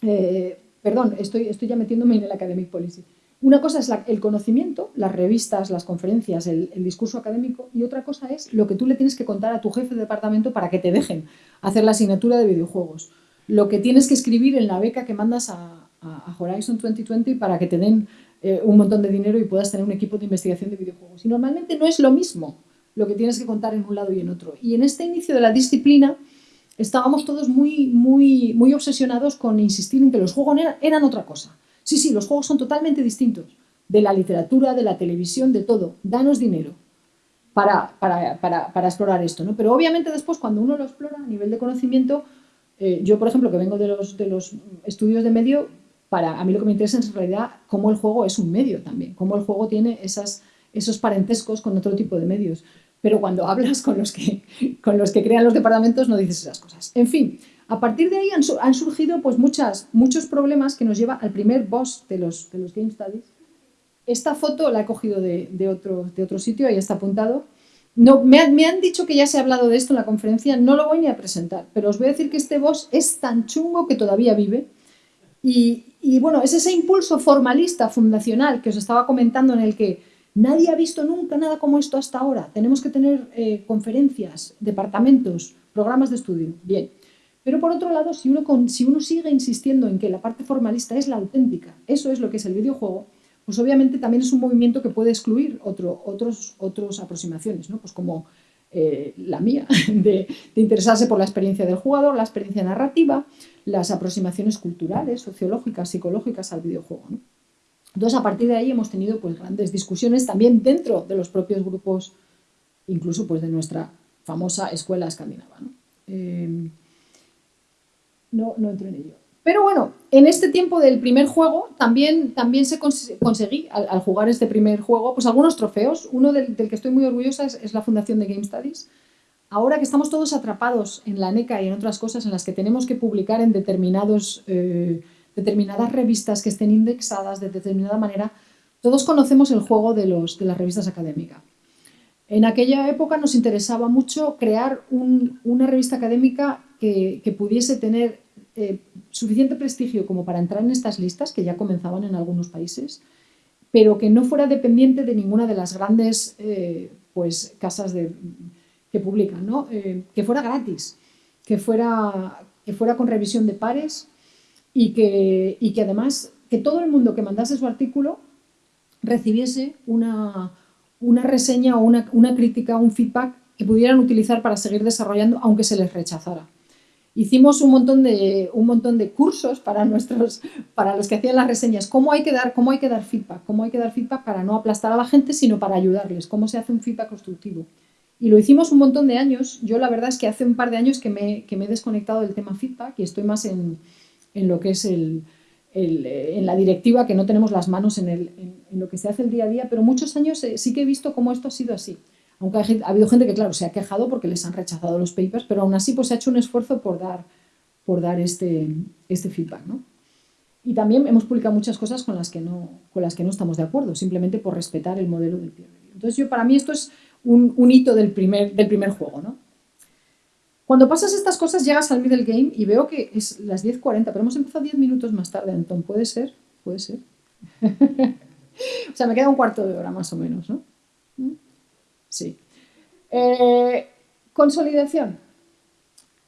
eh, perdón, estoy, estoy ya metiéndome en el academic policy. Una cosa es el conocimiento, las revistas, las conferencias, el, discurso académico, y otra cosa es lo que tú le tienes que contar a tu jefe de departamento para que te dejen hacer la asignatura de videojuegos. Lo que tienes que escribir en la beca que mandas a, Horizon 2020 para que te den eh, un montón de dinero y puedas tener un equipo de investigación de videojuegos. Y normalmente no es lo mismo lo que tienes que contar en un lado y en otro. Y en este inicio de la disciplina, estábamos todos muy, muy, muy obsesionados con insistir en que los juegos eran, otra cosa. Sí, sí, los juegos son totalmente distintos de la literatura, de la televisión, de todo. Danos dinero para, para, explorar esto. ¿no? Pero obviamente después cuando uno lo explora a nivel de conocimiento, eh, yo por ejemplo que vengo de los, de los estudios de medio, para a mí lo que me interesa es en realidad cómo el juego es un medio también, cómo el juego tiene esas esos parentescos con otro tipo de medios. Pero cuando hablas con los que, con los que crean los departamentos no dices esas cosas. En fin, a partir de ahí han, surgido pues, muchas, muchos problemas que nos lleva al primer boss de los, de los Game Studies. Esta foto la he cogido de, de, otro, de otro sitio, ahí está apuntado. No, me, me, han dicho que ya se ha hablado de esto en la conferencia, no lo voy ni a presentar, pero os voy a decir que este boss es tan chungo que todavía vive. Y, y bueno, es ese impulso formalista, fundacional, que os estaba comentando, en el que nadie ha visto nunca nada como esto hasta ahora. Tenemos que tener eh, conferencias, departamentos, programas de estudio. Bien. Pero por otro lado, si uno, si uno sigue insistiendo en que la parte formalista es la auténtica, eso es lo que es el videojuego, pues obviamente también es un movimiento que puede excluir otro, otros, otras aproximaciones, ¿no? pues como eh, la mía, [LAUGHS] de, interesarse por la experiencia del jugador, la experiencia narrativa, las aproximaciones culturales, sociológicas, psicológicas al videojuego. Entonces, a partir de ahí hemos tenido pues, grandes discusiones también dentro de los propios grupos, incluso pues, de nuestra famosa escuela escandinava. ¿no? No, no entro en ello. Pero bueno, en este tiempo del primer juego también, también se conseguí, al, jugar este primer juego, pues algunos trofeos. Uno del, que estoy muy orgullosa es, la fundación de Game Studies. Ahora que estamos todos atrapados en la NECA y en otras cosas en las que tenemos que publicar en determinados, eh, determinadas revistas que estén indexadas de determinada manera, todos conocemos el juego de, los, de las revistas académicas. En aquella época nos interesaba mucho crear una revista académica que, que pudiese tener eh, suficiente prestigio como para entrar en estas listas, que ya comenzaban en algunos países, pero que no fuera dependiente de ninguna de las grandes eh, pues, casas de, que publican, ¿no? Eh, que fuera gratis, que fuera, que fuera con revisión de pares y que, y que además que todo el mundo que mandase su artículo recibiese una, una reseña o una, una crítica, un feedback que pudieran utilizar para seguir desarrollando aunque se les rechazara. Hicimos un montón de, un montón de cursos para, nuestros, para los que hacían las reseñas, cómo hay, que dar, cómo hay que dar feedback, cómo hay que dar feedback para no aplastar a la gente, sino para ayudarles, cómo se hace un feedback constructivo. Y lo hicimos un montón de años. Yo la verdad es que hace un par de años que me, que me he desconectado del tema feedback y estoy más en, en lo que es el, el, en la directiva, que no tenemos las manos en, el, en, lo que se hace el día a día, pero muchos años eh, sí que he visto cómo esto ha sido así. Aunque ha, habido gente que, claro, se ha quejado porque les han rechazado los papers, pero aún así pues, se ha hecho un esfuerzo por dar, por dar este, este feedback. ¿no? Y también hemos publicado muchas cosas con las, que no, con las que no estamos de acuerdo, simplemente por respetar el modelo del peer review. Entonces, yo, para mí esto es un, un hito del primer, del primer juego. ¿no? Cuando pasas estas cosas, llegas al middle game y veo que es las 10.40, pero hemos empezado 10 minutos más tarde, Anton. ¿Puede ser? ¿Puede ser? [LAUGHS] o sea, me queda un cuarto de hora más o menos, ¿no? ¿Mm? Sí. Eh, consolidación.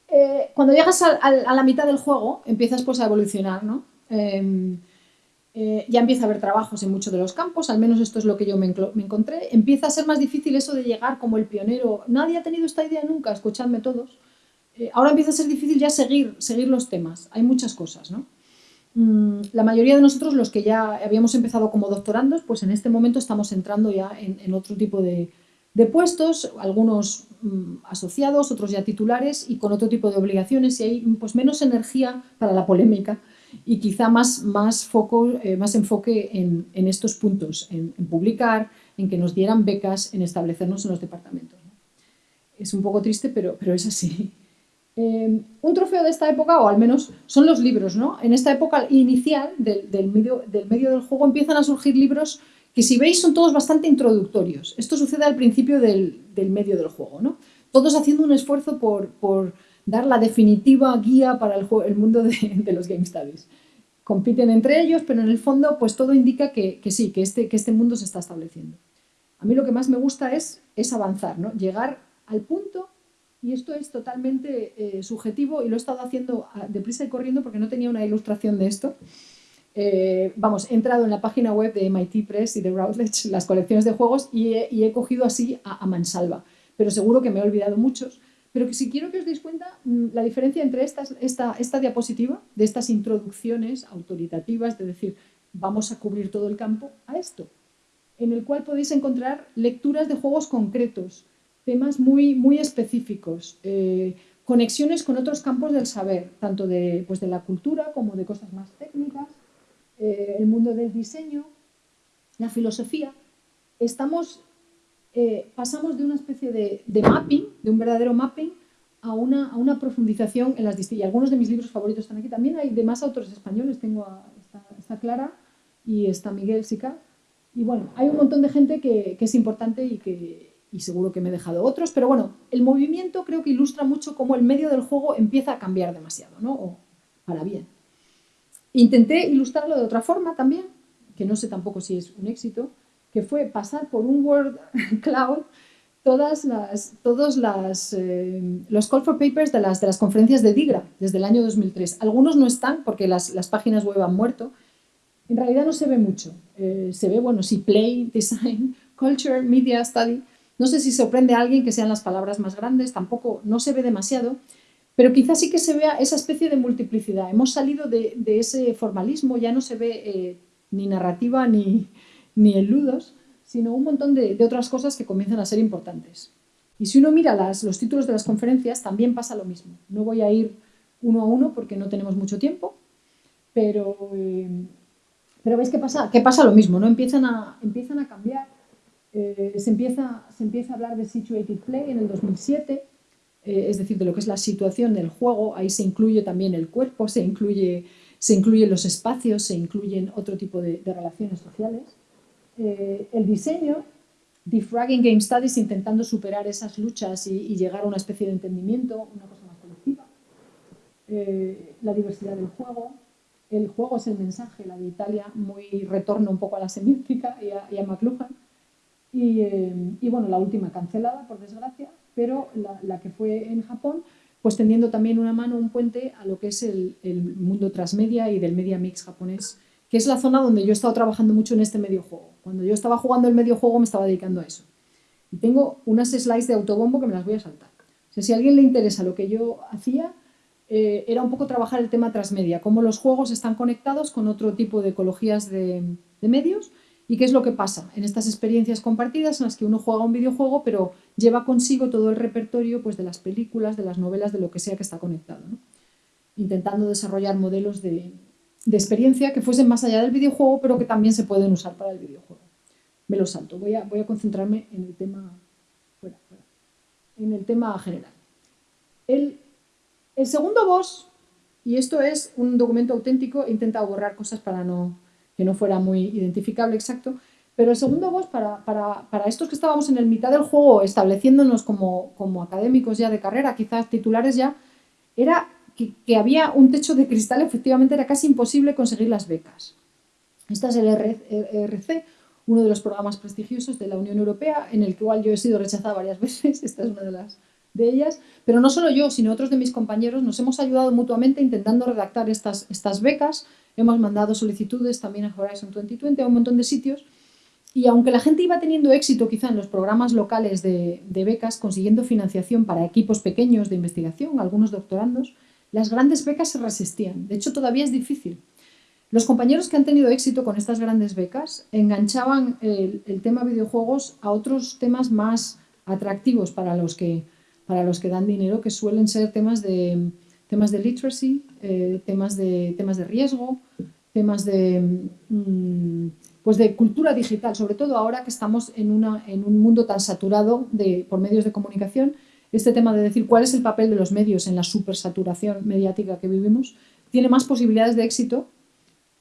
Eh, cuando llegas a, la mitad del juego, empiezas pues, a evolucionar, ¿no? Em, eh, ya empieza a haber trabajos en muchos de los campos, al menos esto es lo que yo me, encontré. Empieza a ser más difícil eso de llegar como el pionero. Nadie ha tenido esta idea nunca, escuchadme todos. ahora empieza a ser difícil ya seguir, seguir los temas. Hay muchas cosas, ¿no? Mm, la mayoría de nosotros, los que ya habíamos empezado como doctorandos, pues en este momento estamos entrando ya en otro tipo de, de puestos, algunos mm, asociados, otros ya titulares y con otro tipo de obligaciones y hay pues, menos energía para la polémica y quizá más, más, foco, eh, más enfoque en, estos puntos, en, publicar, en que nos dieran becas, en establecernos en los departamentos. Es un poco triste, pero, pero es así. Eh, un trofeo de esta época, o al menos son los libros, ¿no? En esta época inicial del, del, medio, del del juego empiezan a surgir libros que si veis son todos bastante introductorios. Esto sucede al principio del, medio del juego, ¿no? Todos haciendo un esfuerzo por, dar la definitiva guía para el, mundo de, los Game Studies. Compiten entre ellos, pero en el fondo pues todo indica que, sí, que este, que este mundo se está estableciendo. A mí lo que más me gusta es, es avanzar, ¿no? llegar al punto, y esto es totalmente eh, subjetivo y lo he estado haciendo deprisa y corriendo porque no tenía una ilustración de esto, eh, vamos, he entrado en la página web de MIT Press y de Routledge, las colecciones de juegos, y he, cogido así a, mansalva. Pero seguro que me he olvidado muchos. Pero si quiero que os deis cuenta mm, la diferencia entre esta, esta diapositiva, de estas introducciones autoritativas, de decir, vamos a cubrir todo el campo, a esto, en el cual podéis encontrar lecturas de juegos concretos, temas muy, muy específicos, eh, conexiones con otros campos del saber, tanto de, pues de la cultura como de cosas más técnicas, eh, el mundo del diseño, la filosofía, estamos, eh, pasamos de una especie de, mapping, de un verdadero mapping, a una, a una profundización en las distintas. Algunos de mis libros favoritos están aquí. También hay demás autores españoles. Tengo a, está, Clara y está Miguel Sica. Y bueno, hay un montón de gente que, que es importante y que, y seguro que me he dejado otros, pero bueno, el movimiento creo que ilustra mucho cómo el medio del juego empieza a cambiar demasiado, ¿no? O para bien. Intenté ilustrarlo de otra forma también, que no sé tampoco si es un éxito, que fue pasar por un Word [LAUGHS] Cloud todas las, todos las, eh, los call for papers de las, de las conferencias de DIGRA desde el año 2003. Algunos no están porque las, las páginas web han muerto. En realidad no se ve mucho. Eh, se ve, bueno, sí, Play, [LAUGHS] Design, Culture, Media Study, no sé si sorprende a alguien que sean las palabras más grandes, tampoco, no se ve demasiado, pero quizás sí que se vea esa especie de multiplicidad. Hemos salido de, ese formalismo, ya no se ve eh, ni narrativa ni, ni eludos, sino un montón de, otras cosas que comienzan a ser importantes. Y si uno mira las, los títulos de las conferencias, también pasa lo mismo. No voy a ir uno a uno porque no tenemos mucho tiempo, pero, eh, veis que pasa, lo mismo, ¿no? empiezan, a, cambiar eh, se, empieza, a hablar de situated play en el 2007, eh, es decir, de lo que es la situación del juego, ahí se incluye también el cuerpo, se incluye, se incluyen los espacios, se incluyen otro tipo de, relaciones sociales. Eh, el diseño, defragging game studies, intentando superar esas luchas y, llegar a una especie de entendimiento, una cosa más colectiva. la diversidad del juego, el juego es el mensaje, la de Italia, muy retorno un poco a la semiótica y a, y a McLuhan. Eh, y, bueno, la última cancelada, por desgracia, pero la, que fue en Japón, pues tendiendo también una mano, un puente a lo que es el, mundo transmedia y del media mix japonés, que es la zona donde yo he estado trabajando mucho en este medio juego. Cuando yo estaba jugando el medio juego me estaba dedicando a eso. Y tengo unas slides de autobombo que me las voy a saltar. Si a alguien le interesa lo que yo hacía, eh, era un poco trabajar el tema transmedia, cómo los juegos están conectados con otro tipo de ecologías de, de medios ¿Y qué es lo que pasa en estas experiencias compartidas en las que uno juega un videojuego pero lleva consigo todo el repertorio pues, de las películas, de las novelas, de lo que sea que está conectado? Intentando desarrollar modelos de, experiencia que fuesen más allá del videojuego pero que también se pueden usar para el videojuego. Me lo salto, voy a, voy a concentrarme en el tema, En el tema general. El, el segundo boss, y esto es un documento auténtico, he intentado borrar cosas para no que no fuera muy identificable exacto. Pero el segundo boss, para, para, para, estos que estábamos en el mitad del juego estableciéndonos como, como académicos ya de carrera, quizás titulares ya, era que, que, había un techo de cristal, efectivamente era casi imposible conseguir las becas. Este es el ERC, uno de los programas prestigiosos de la Unión Europea, en el cual yo he sido rechazada varias [LAUGHS] veces, esta es una de las de ellas, pero no solo yo, sino otros de mis compañeros nos hemos ayudado mutuamente intentando redactar estas, estas becas Hemos mandado solicitudes también a Horizon 2020, a un montón de sitios. Y aunque la gente iba teniendo éxito quizá en los programas locales de, becas, consiguiendo financiación para equipos pequeños de investigación, algunos doctorandos, las grandes becas se resistían. De hecho, todavía es difícil. Los compañeros que han tenido éxito con estas grandes becas enganchaban el, tema videojuegos a otros temas más atractivos para los, que, para los que dan dinero, que suelen ser temas de, temas de literacy, eh, temas, de, temas de riesgo, temas de, mm, pues de cultura digital, sobre todo ahora que estamos en, una, en un mundo tan saturado de, por medios de comunicación, este tema de decir cuál es el papel de los medios en la supersaturación mediática que vivimos, tiene más posibilidades de éxito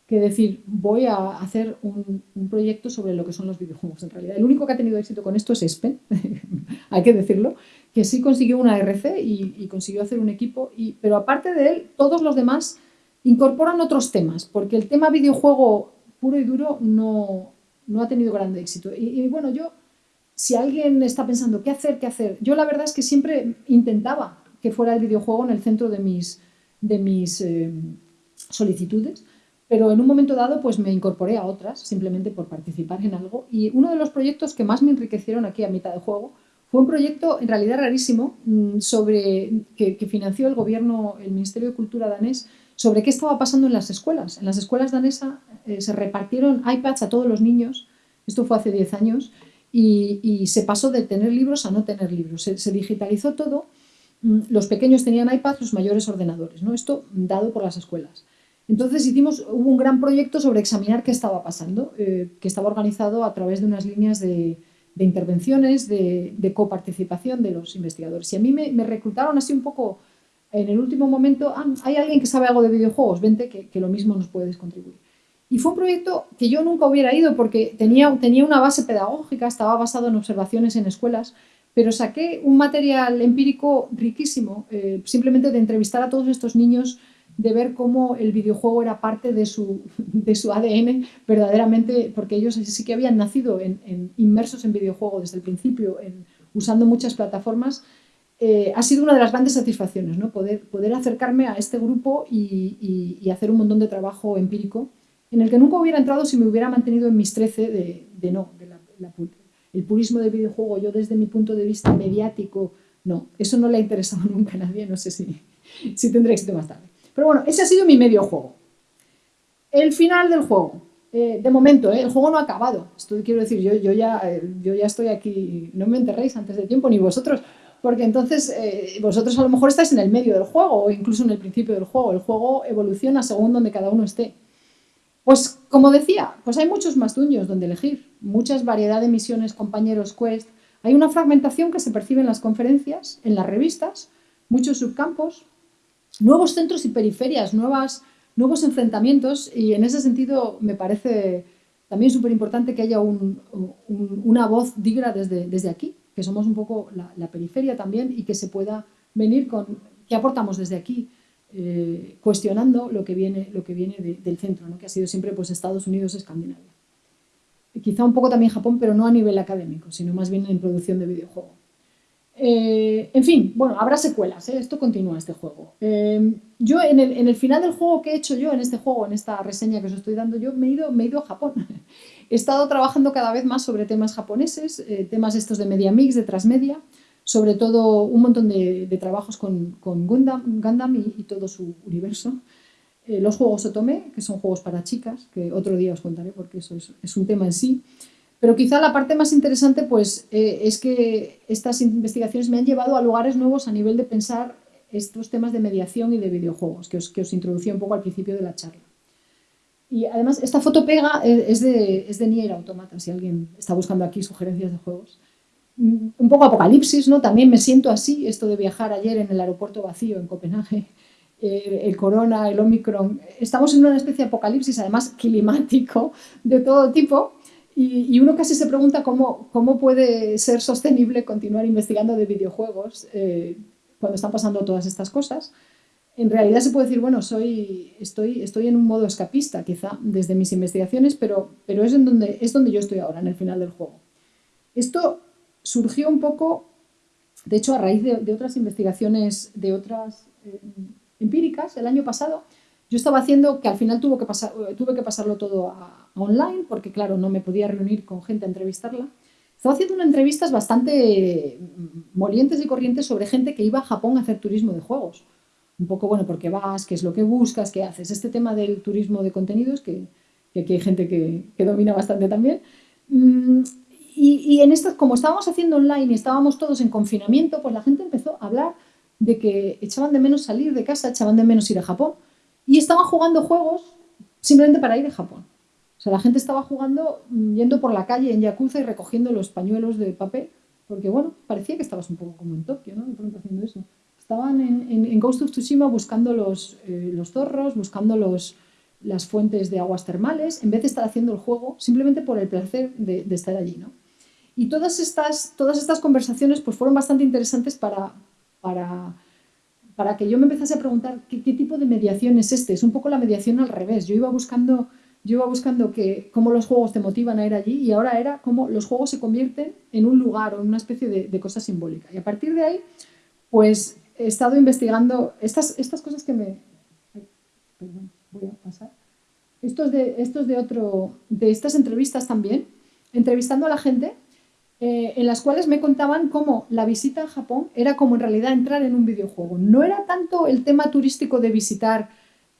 que decir voy a hacer un, proyecto sobre lo que son los videojuegos en realidad. El único que ha tenido éxito con esto es Espen, [LAUGHS] hay que decirlo, que sí consiguió una RC y, consiguió hacer un equipo, y, pero aparte de él, todos los demás incorporan otros temas, porque el tema videojuego puro y duro no, no ha tenido grande éxito. Y, bueno, yo, si alguien está pensando qué hacer, qué hacer, yo la verdad es que siempre intentaba que fuera el videojuego en el centro de mis, de mis eh, solicitudes, pero en un momento dado pues me incorporé a otras simplemente por participar en algo. Y uno de los proyectos que más me enriquecieron aquí a mitad de juego fue un proyecto en realidad rarísimo mm, sobre, que, financió el gobierno, el Ministerio de Cultura danés sobre qué estaba pasando en las escuelas. En las escuelas danesas eh, se repartieron iPads a todos los niños, esto fue hace 10 años, y, se pasó de tener libros a no tener libros. Se, digitalizó todo, mm, los pequeños tenían iPads, los mayores ordenadores, ¿no? esto dado por las escuelas. Entonces hicimos, hubo un gran proyecto sobre examinar qué estaba pasando, eh, que estaba organizado a través de unas líneas de, intervenciones, de, coparticipación de los investigadores. Y a mí me, reclutaron así un poco en el último momento, ah, hay alguien que sabe algo de videojuegos, vente que, que, lo mismo nos puedes contribuir. Y fue un proyecto que yo nunca hubiera ido porque tenía, tenía una base pedagógica, estaba basado en observaciones en escuelas, pero saqué un material empírico riquísimo, eh, simplemente de entrevistar a todos estos niños, de ver cómo el videojuego era parte de su, de su ADN verdaderamente, porque ellos sí que habían nacido en, inmersos en videojuego desde el principio, en, usando muchas plataformas, eh, ha sido una de las grandes satisfacciones, ¿no? poder, poder acercarme a este grupo y, y, hacer un montón de trabajo empírico en el que nunca hubiera entrado si me hubiera mantenido en mis 13 de, no, el purismo del videojuego, yo desde mi punto de vista mediático, no, eso no le ha interesado [LAUGHS] nunca a nadie, no sé si, si tendré éxito más tarde. Pero bueno, ese ha sido mi medio juego. El final del juego. Eh, de momento, eh, el juego no ha acabado. Esto quiero decir, yo, ya, yo ya estoy aquí, no me enterréis antes de tiempo, ni vosotros, porque entonces eh, vosotros a lo mejor estáis en el medio del juego o incluso en el principio del juego. El juego evoluciona según donde cada uno esté. Pues como decía, pues hay muchos más dueños donde elegir, muchas variedad de misiones, compañeros, quest. Hay una fragmentación que se percibe en las conferencias, en las revistas, muchos subcampos, nuevos centros y periferias, nuevas, nuevos enfrentamientos y en ese sentido me parece también súper importante que haya una voz digra desde, desde aquí, que somos un poco la, la periferia también y que se pueda venir con qué aportamos desde aquí, eh, cuestionando lo que viene, lo que viene del centro, ¿no? que ha sido siempre pues, Estados Unidos, Escandinavia. quizá un poco también Japón, pero no a nivel académico, sino más bien en producción de videojuego. Eh, en fin, bueno, habrá secuelas, ¿eh? esto continúa este juego. yo en el, en el, final del juego que he hecho yo, en este juego, en esta reseña que os estoy dando, yo me he ido, me he ido a Japón. [LAUGHS] he estado trabajando cada vez más sobre temas japoneses, temas estos de media mix, de transmedia, sobre todo un montón de, trabajos con, con, Gundam, y, todo su universo. Eh, los juegos Otome, que son juegos para chicas, que otro día os contaré porque eso es, un tema en sí. Pero quizá la parte más interesante pues, eh, es que estas investigaciones me han llevado a lugares nuevos a nivel de pensar estos temas de mediación y de videojuegos, que os, que os introducí un poco al principio de la charla. Y además, esta foto pega eh, es de, es de Nier Automata, si alguien está buscando aquí sugerencias de juegos. Mm, un poco apocalipsis, ¿no? También me siento así, esto de viajar ayer en el aeropuerto vacío en Copenhague, eh, el corona, el omicron, estamos en una especie de apocalipsis, además climático, de todo tipo, y, uno casi se pregunta cómo, cómo, puede ser sostenible continuar investigando de videojuegos eh, cuando están pasando todas estas cosas. En realidad se puede decir, bueno, soy, estoy, estoy en un modo escapista, quizá, desde mis investigaciones, pero, pero es, en donde, es donde yo estoy ahora, en el final del juego. Esto surgió un poco, de hecho, a raíz de, otras investigaciones, de otras eh, empíricas, el año pasado, yo estaba haciendo que al final tuve que, pasar, tuve que pasarlo todo a, online, porque claro, no me podía reunir con gente a entrevistarla. Estaba haciendo unas entrevistas bastante mm, molientes y corrientes sobre gente que iba a Japón a hacer turismo de juegos. Un poco, bueno, porque vas, qué es lo que buscas, qué haces. Este tema del turismo de contenidos, que, aquí hay gente que, que domina bastante también. Mm, y, en estas, como estábamos haciendo online y estábamos todos en confinamiento, pues la gente empezó a hablar de que echaban de menos salir de casa, echaban de menos ir a Japón y estaban jugando juegos simplemente para ir a Japón. O sea, la gente estaba jugando, mm, yendo por la calle en Yakuza y recogiendo los pañuelos de papel, porque bueno, parecía que estabas un poco como en Tokio, ¿no? De pronto haciendo eso. Estaban en, en, Ghost of Tsushima buscando los, eh, los zorros, buscando los, las fuentes de aguas termales, en vez de estar haciendo el juego simplemente por el placer de, de estar allí, ¿no? Y todas estas, todas estas conversaciones pues, fueron bastante interesantes para, para, para que yo me empezase a preguntar ¿qué, tipo de mediación es este. Es un poco la mediación al revés. Yo iba buscando, yo iba buscando que, cómo los juegos te motivan a ir allí y ahora era cómo los juegos se convierten en un lugar o en una especie de, cosa simbólica. Y a partir de ahí, pues he estado investigando estas, estas cosas que me... perdón, voy a pasar. Estos de, estos de otro, de estas entrevistas también, entrevistando a la gente eh, en las cuales me contaban cómo la visita a Japón era como en realidad entrar en un videojuego. No era tanto el tema turístico de visitar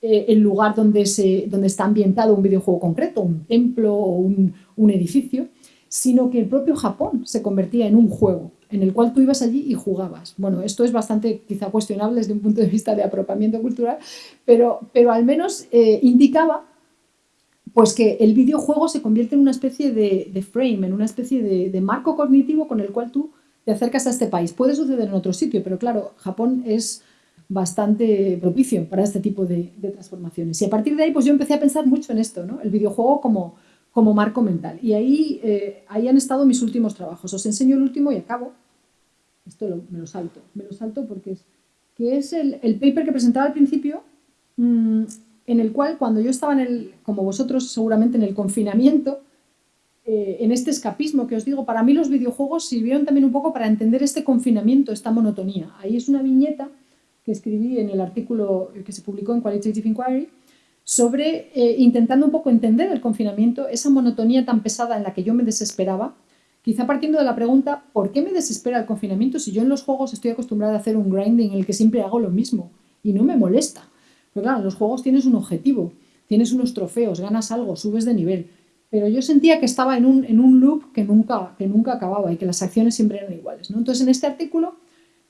eh, el lugar donde, se, donde está ambientado un videojuego concreto, un templo o un, edificio, sino que el propio Japón se convertía en un juego. en el cual tú ibas allí y jugabas. Bueno, esto es bastante quizá cuestionable desde un punto de vista de apropamiento cultural, pero, pero al menos eh, indicaba pues que el videojuego se convierte en una especie de, frame, en una especie de, marco cognitivo con el cual tú te acercas a este país. Puede suceder en otro sitio, pero claro, Japón es bastante propicio para este tipo de, transformaciones. Y a partir de ahí, pues yo empecé a pensar mucho en esto, ¿no? El videojuego como, marco mental. Y ahí, eh, ahí han estado mis últimos trabajos. Os enseño el último y acabo. Esto me lo salto. Me lo salto porque es, que es el, paper que presentaba al principio, mm, en el cual cuando yo estaba en el, como vosotros seguramente en el confinamiento, eh, en este escapismo que os digo, para mí los videojuegos sirvieron también un poco para entender este confinamiento, esta monotonía. Ahí es una viñeta que escribí en el artículo que se publicó en Qualitative Inquiry sobre eh, intentando un poco entender el confinamiento, esa monotonía tan pesada en la que yo me desesperaba, quizá partiendo de la pregunta, ¿por qué me desespera el confinamiento si yo en los juegos estoy acostumbrada a hacer un grinding en el que siempre hago lo mismo y no me molesta? Pero claro, los juegos tienes un objetivo, tienes unos trofeos, ganas algo, subes de nivel. Pero yo sentía que estaba en un, en un loop que nunca, que nunca acababa y que las acciones siempre eran iguales. ¿no? Entonces, en este artículo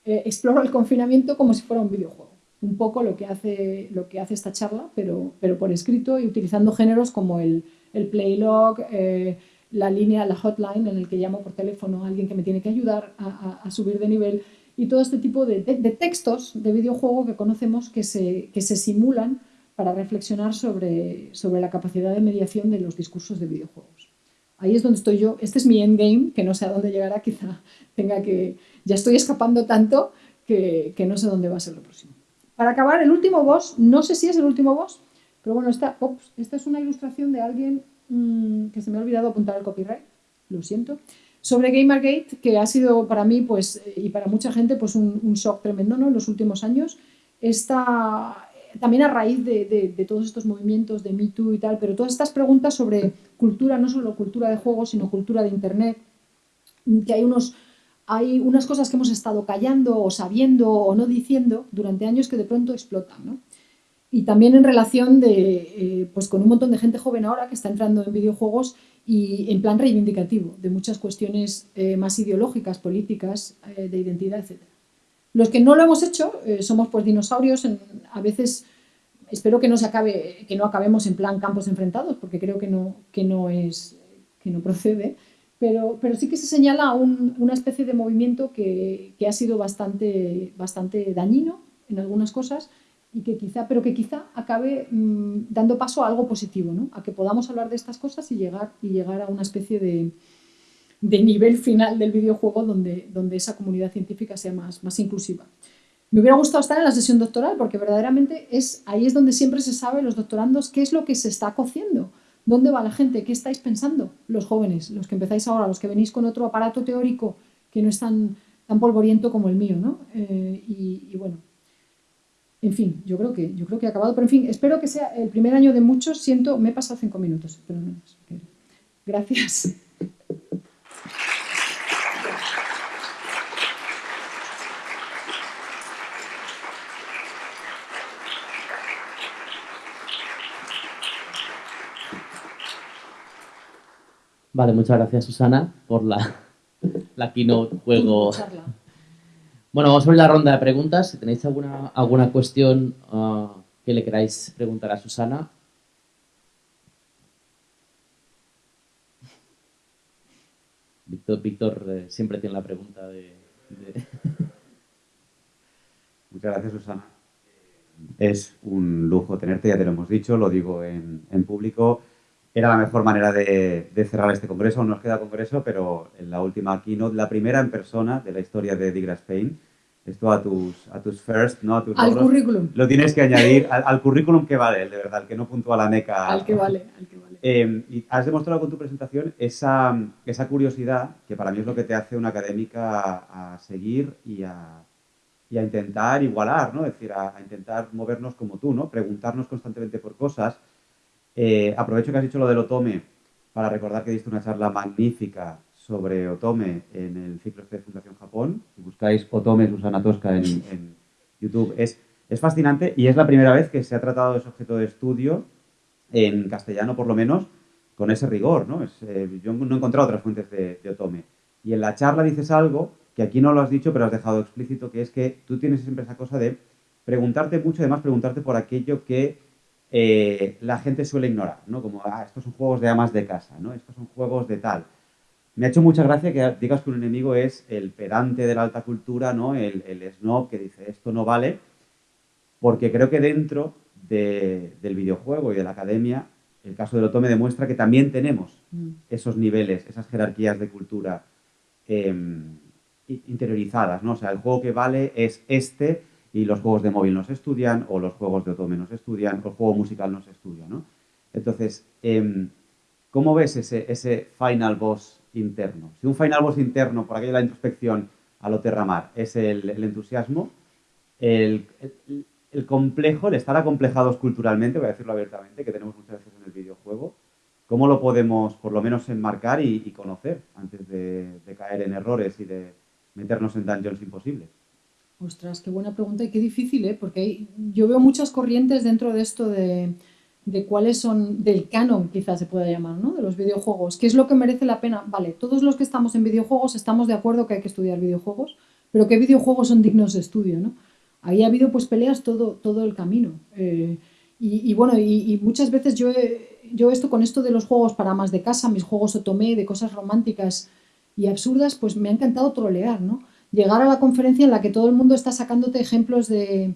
eh, exploro el confinamiento como si fuera un videojuego. Un poco lo que hace, lo que hace esta charla, pero, pero por escrito y utilizando géneros como el, el playlog, eh, la línea, la hotline en el que llamo por teléfono a alguien que me tiene que ayudar a, a subir de nivel y todo este tipo de, textos de videojuego que conocemos que se, que se simulan para reflexionar sobre, sobre la capacidad de mediación de los discursos de videojuegos. Ahí es donde estoy yo. Este es mi endgame, que no sé a dónde llegará, quizá tenga que... Ya estoy escapando tanto que, que no sé dónde va a ser lo próximo. Para acabar, el último boss, no sé si es el último boss, pero bueno, esta, esta es una ilustración de alguien mm, que se me ha olvidado apuntar el copyright, lo siento, sobre Gamergate, que ha sido para mí pues, y para mucha gente pues, un, shock tremendo ¿no? en los últimos años, está también a raíz de, todos estos movimientos de Me Too y tal, pero todas estas preguntas sobre cultura, no solo cultura de juegos, sino cultura de Internet, que hay, unos, hay unas cosas que hemos estado callando o sabiendo o no diciendo durante años que de pronto explotan. ¿no? Y también en relación de, eh, pues con un montón de gente joven ahora que está entrando en videojuegos y en plan reivindicativo de muchas cuestiones eh, más ideológicas, políticas, eh, de identidad, etc. Los que no lo hemos hecho eh, somos pues dinosaurios, a veces espero que no, se acabe, que no acabemos en plan campos enfrentados, porque creo que no, que no, es, que no procede, pero, pero sí que se señala una especie de movimiento que, que ha sido bastante, bastante dañino en algunas cosas, y que quizá, pero que quizá acabe mm, dando paso a algo positivo, ¿no? a que podamos hablar de estas cosas y llegar, y llegar a una especie de, de nivel final del videojuego donde, donde esa comunidad científica sea más, más inclusiva. Me hubiera gustado estar en la sesión doctoral porque verdaderamente es, ahí es donde siempre se sabe, los doctorandos, qué es lo que se está cociendo, dónde va la gente, qué estáis pensando los jóvenes, los que empezáis ahora, los que venís con otro aparato teórico que no es tan, tan polvoriento como el mío. ¿no? Eh, y bueno, en fin, yo creo que yo creo que he acabado, pero en fin, espero que sea el primer año de muchos. Siento, me he pasado cinco minutos, pero no más. Gracias. Vale, muchas gracias Susana por la, la keynote juego bueno, vamos a ver la ronda de preguntas. Si tenéis alguna, alguna cuestión ah, que le queráis preguntar a Susana. Víctor, eh, siempre tiene la pregunta de, [LAUGHS] Muchas gracias, Susana. Es un lujo tenerte, ya te lo hemos dicho, lo digo en, en público. Era la mejor manera de, de, cerrar este congreso. Aún nos queda congreso, pero en la última keynote, la primera en persona de la historia de Digra Spain, esto a tus, a tus first, ¿no? A tus al currículum. Lo tienes que añadir al, currículum que vale, de verdad, el que no puntúa la NECA. Al que vale, al que vale. Em, y has demostrado con tu presentación esa, esa, curiosidad, que para mí es lo que te hace una académica a, seguir y a, y a, intentar igualar, ¿no? Es decir, a, intentar movernos como tú, ¿no? Preguntarnos constantemente por cosas. Eh, aprovecho que has dicho lo del Otome para recordar que diste una charla magnífica sobre Otome en el ciclo este de Fundación Japón. Si buscáis Otome Susana Tosca en, YouTube, es, es fascinante y es la primera vez que se ha tratado ese objeto de estudio en castellano, por lo menos, con ese rigor. ¿no? Eh, yo no he encontrado otras fuentes de, Otome. Y en la charla dices algo que aquí no lo has dicho, pero has dejado explícito, que es que tú tienes siempre esa cosa de preguntarte mucho, además preguntarte por aquello que eh, la gente suele ignorar, ¿no? Como, ah, estos son juegos de amas de casa, ¿no? Estos son juegos de tal. Me ha hecho mucha gracia que digas que un enemigo es el pedante de la alta cultura, ¿no? El, el snob que dice, esto no vale, porque creo que dentro del videojuego y de la academia, el caso del Otome demuestra que también tenemos mm. esos niveles, esas jerarquías de cultura em, interiorizadas, ¿no? O sea, el juego que vale es este y los juegos de móvil no se estudian, o los juegos de Otome no se estudian, o el juego musical no se estudia, ¿no? Entonces, em, ¿cómo ves ese, ese final boss interno? Si un final boss interno, por aquello de la introspección a lo terramar, es el, entusiasmo, el, complejo, el estar acomplejados culturalmente, voy a decirlo abiertamente, que tenemos muchas veces en el videojuego, ¿cómo lo podemos por lo menos enmarcar y, conocer antes de, de, caer en errores y de meternos en dungeons imposibles? Ostras, qué buena pregunta y qué difícil, ¿eh? porque yo veo muchas corrientes dentro de esto de, cuáles son, del canon quizás se pueda llamar, ¿no? de los videojuegos. ¿Qué es lo que merece la pena? Vale, todos los que estamos en videojuegos estamos de acuerdo que hay que estudiar videojuegos, pero ¿qué videojuegos son dignos de estudio? ¿no? Ahí ha habido pues peleas todo, todo el camino. Eh, y, bueno, y, muchas veces yo, yo esto con esto de los juegos para más de casa, mis juegos otomé, de cosas románticas y absurdas, pues me ha encantado trolear, ¿no? Llegar a la conferencia en la que todo el mundo está sacándote ejemplos de,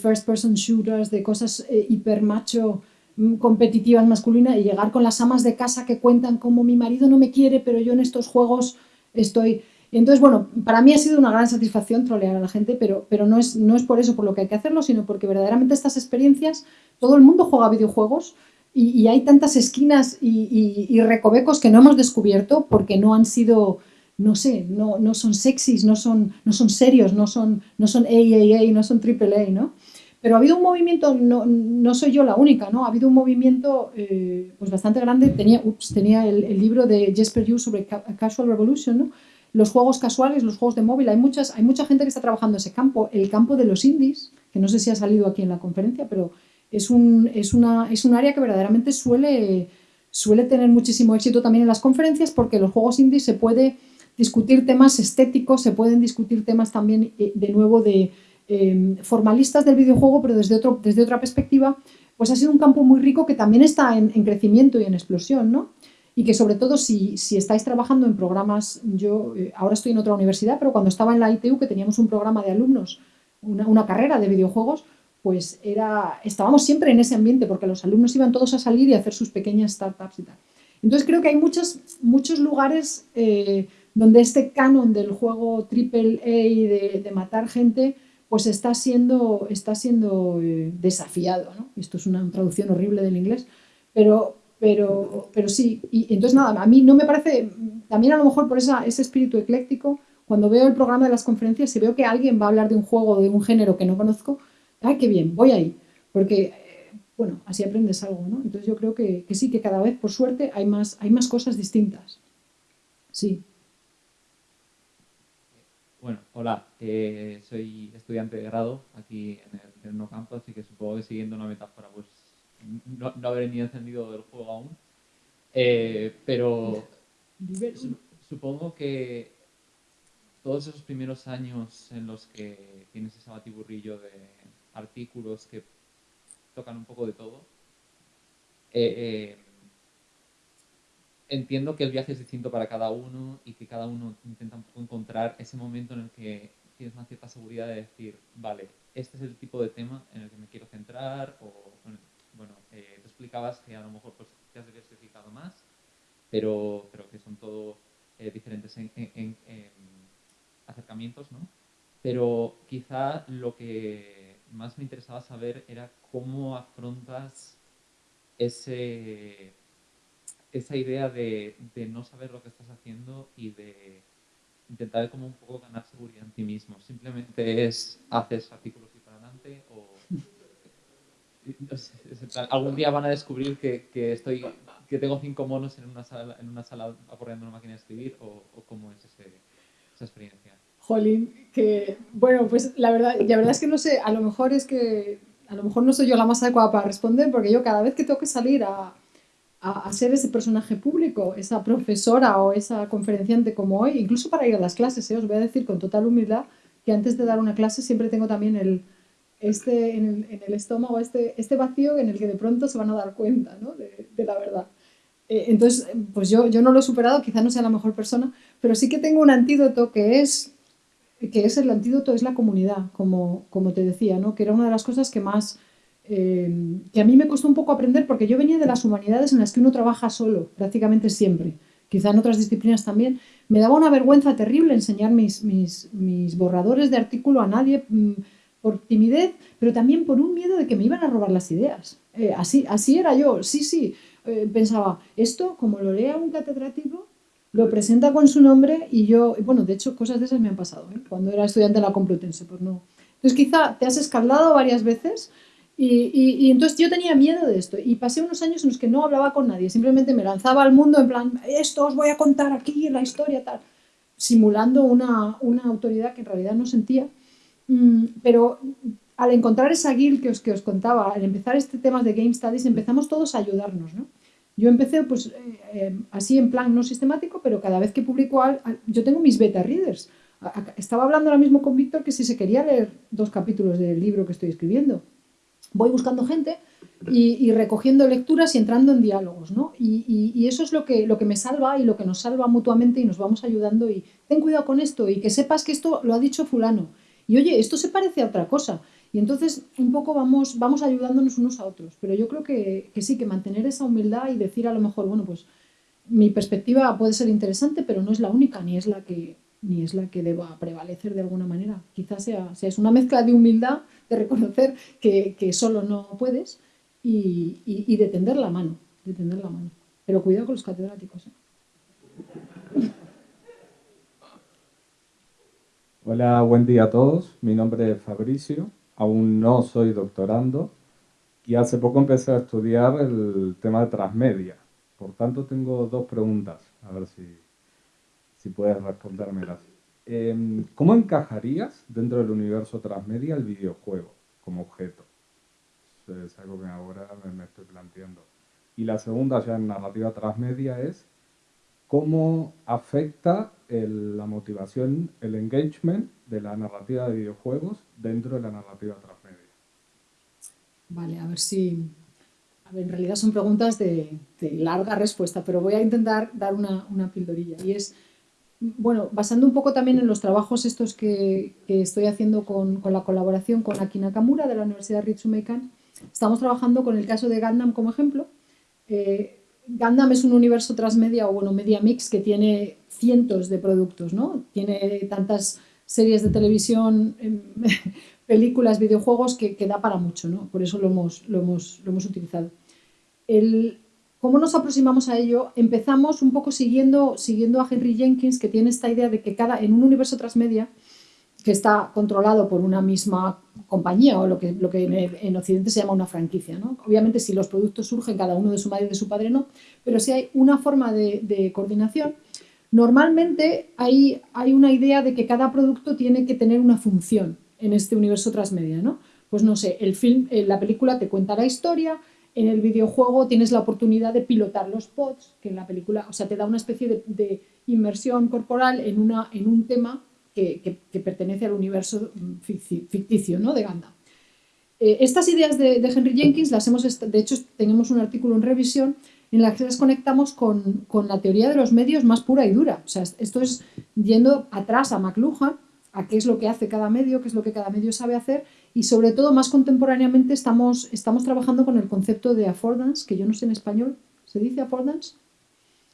first person shooters, de cosas eh, hiper macho, mm, competitivas masculinas y llegar con las amas de casa que cuentan como mi marido no me quiere, pero yo en estos juegos estoy... entonces, bueno, para mí ha sido una gran satisfacción trolear a la gente, pero, pero no, es, no es por eso por lo que hay que hacerlo, sino porque verdaderamente estas experiencias, todo el mundo juega videojuegos y, hay tantas esquinas y recovecos que no hemos descubierto porque no han sido no sé, no, no son sexys, no son, no son serios, no son, no son AAA, no son AAA, ¿no? Pero ha habido un movimiento, no, no soy yo la única, ¿no? Ha habido un movimiento eh, pues bastante grande. Tenía, tenía el, libro de Jesper Hughes sobre Casual Revolution, ¿no? Los juegos casuales, los juegos de móvil. Hay, muchas, hay mucha gente que está trabajando ese campo. El campo de los indies, que no sé si ha salido aquí en la conferencia, pero es un, es una, es un área que verdaderamente suele, suele tener muchísimo éxito también en las conferencias porque los juegos indies se puede discutir temas estéticos, se pueden discutir temas también, eh, de nuevo, de em, formalistas del videojuego, pero desde, otro, desde otra perspectiva, pues ha sido un campo muy rico que también está en, crecimiento y en explosión, ¿no? Y que sobre todo si, si estáis trabajando en programas, yo eh, ahora estoy en otra universidad, pero cuando estaba en la ITU, que teníamos un programa de alumnos, una, una carrera de videojuegos, pues era, estábamos siempre en ese ambiente, porque los alumnos iban todos a salir y hacer sus pequeñas startups y tal. Entonces creo que hay muchos, muchos lugares eh, donde este canon del juego triple A de, matar gente pues está siendo, está siendo eh, desafiado. ¿no? Esto es una traducción horrible del inglés, pero, pero, pero sí. Y entonces nada, a mí no me parece, también a lo mejor por esa, ese espíritu ecléctico, cuando veo el programa de las conferencias, si veo que alguien va a hablar de un juego de un género que no conozco, ¡ay, qué bien! Voy ahí. Porque, eh, bueno, así aprendes algo, ¿no? Entonces yo creo que, que sí, que cada vez, por suerte, hay más, hay más cosas distintas. Sí. Bueno, hola, eh, soy estudiante de grado aquí en el, No Campo, así que supongo que siguiendo una metáfora, pues no, no habré ni encendido el juego aún. Eh, pero supongo que todos esos primeros años en los que tienes ese batiburrillo de artículos que tocan un poco de todo, eh, entiendo que el viaje es distinto para cada uno y que cada uno intenta un poco encontrar ese momento en el que tienes una cierta seguridad de decir, vale, este es el tipo de tema en el que me quiero centrar o, bueno, eh, tú explicabas que a lo mejor pues, te has diversificado más, pero, pero que son todo eh, diferentes en, acercamientos, ¿no? Pero quizá lo que más me interesaba saber era cómo afrontas ese esa idea de, no saber lo que estás haciendo y de intentar como un poco ganar seguridad en ti mismo. Simplemente es haces artículos y para adelante o algún día van a descubrir que, estoy que tengo cinco monos en una sala en una sala aporreando una máquina de escribir o, cómo es esa experiencia. Jolín, que bueno, pues la verdad, la verdad es que no sé, a lo mejor es que a lo mejor no soy yo la más adecuada para responder porque yo cada vez que tengo que salir a a, ser ese personaje público, esa profesora o esa conferenciante como hoy, incluso para ir a las clases. ¿eh? Os voy a decir con total humildad que antes de dar una clase siempre tengo también el, este, en, el, estómago este, este vacío en el que de pronto se van a dar cuenta ¿no? de, de, la verdad. Eh, entonces, pues yo, yo no lo he superado, quizá no sea la mejor persona, pero sí que tengo un antídoto que es, que es el antídoto, es la comunidad, como, como te decía, ¿no? que era una de las cosas que más eh, que a mí me costó un poco aprender porque yo venía de las humanidades en las que uno trabaja solo, prácticamente siempre, quizá en otras disciplinas también. Me daba una vergüenza terrible enseñar mis, mis, mis borradores de artículo a nadie mm, por timidez, pero también por un miedo de que me iban a robar las ideas. Eh, así, así era yo, sí, sí. Eh, pensaba, esto como lo lea un catedrático, lo presenta con su nombre y yo, bueno, de hecho cosas de esas me han pasado, cuando era estudiante de la Complutense, pues no. Entonces quizá te has escaldado varias veces y, entonces yo tenía miedo de esto y pasé unos años en los que no hablaba con nadie, simplemente me lanzaba al mundo en plan, esto os voy a contar aquí la historia, tal, simulando una, una, autoridad que en realidad no sentía. Mm, pero al encontrar esa guild que os, que os contaba, al empezar este tema de Game Studies, empezamos todos a ayudarnos, ¿no? Yo empecé pues eh, eh, así en plan no sistemático, pero cada vez que publico, yo tengo mis beta readers. Estaba hablando ahora mismo con Víctor que si se quería leer dos capítulos del libro que estoy escribiendo voy buscando gente y, recogiendo lecturas y entrando en diálogos, ¿no? Y, eso es lo que, lo que me salva y lo que nos salva mutuamente y nos vamos ayudando y ten cuidado con esto y que sepas que esto lo ha dicho fulano. Y oye, esto se parece a otra cosa. Y entonces un poco vamos, vamos ayudándonos unos a otros. Pero yo creo que, que sí, que mantener esa humildad y decir a lo mejor, bueno, pues mi perspectiva puede ser interesante, pero no es la única, ni es la que, ni es la que deba prevalecer de alguna manera. Quizás sea, sea es una mezcla de humildad, de reconocer que, que solo no puedes y, y, de tender la mano, la mano. Pero cuidado con los catedráticos. ¿eh? Hola, buen día a todos. Mi nombre es Fabricio. Aún no soy doctorando y hace poco empecé a estudiar el tema de transmedia. Por tanto, tengo dos preguntas. A ver si si puedes respondérmelas. Em, ¿Cómo encajarías dentro del universo transmedia el videojuego como objeto? Es algo que ahora me estoy planteando. Y la segunda, ya en narrativa transmedia, es cómo afecta la motivación, el engagement de la narrativa de videojuegos dentro de la narrativa transmedia. Vale, a ver si... A ver, en realidad son preguntas de, larga respuesta, pero voy a intentar dar una, una pildorilla. Y es, bueno, basando un poco también en los trabajos estos que, estoy haciendo con, la colaboración con Aki Nakamura de la Universidad Ritsumeikan, estamos trabajando con el caso de Gundam como ejemplo. Eh, Gundam es un universo transmedia o bueno, media mix que tiene cientos de productos, ¿no? Tiene tantas series de televisión, em, [LAUGHS] películas, videojuegos que, da para mucho, ¿no? Por eso lo hemos, lo hemos, lo hemos utilizado. ¿Cómo nos aproximamos a ello? Empezamos un poco siguiendo, siguiendo a Henry Jenkins, que tiene esta idea de que cada, en un universo transmedia, que está controlado por una misma compañía o lo que, lo que en, Occidente se llama una franquicia. ¿no? Obviamente si los productos surgen cada uno de su madre y de su padre no, pero si hay una forma de, coordinación, normalmente hay, hay, una idea de que cada producto tiene que tener una función en este universo transmedia. ¿no? Pues no sé, el film, eh, la película te cuenta la historia, en el videojuego tienes la oportunidad de pilotar los pods, que en la película, o sea, te da una especie de, inmersión corporal en, una, en un tema que, pertenece al universo ficticio ¿no? de Ganda. Eh, estas ideas de, Henry Jenkins las hemos, de hecho, tenemos un artículo en revisión en la que las conectamos con, con, la teoría de los medios más pura y dura. O sea, esto es yendo atrás a McLuhan, a qué es lo que hace cada medio, qué es lo que cada medio sabe hacer y sobre todo más contemporáneamente estamos, estamos trabajando con el concepto de affordance, que yo no sé en español, ¿se dice affordance?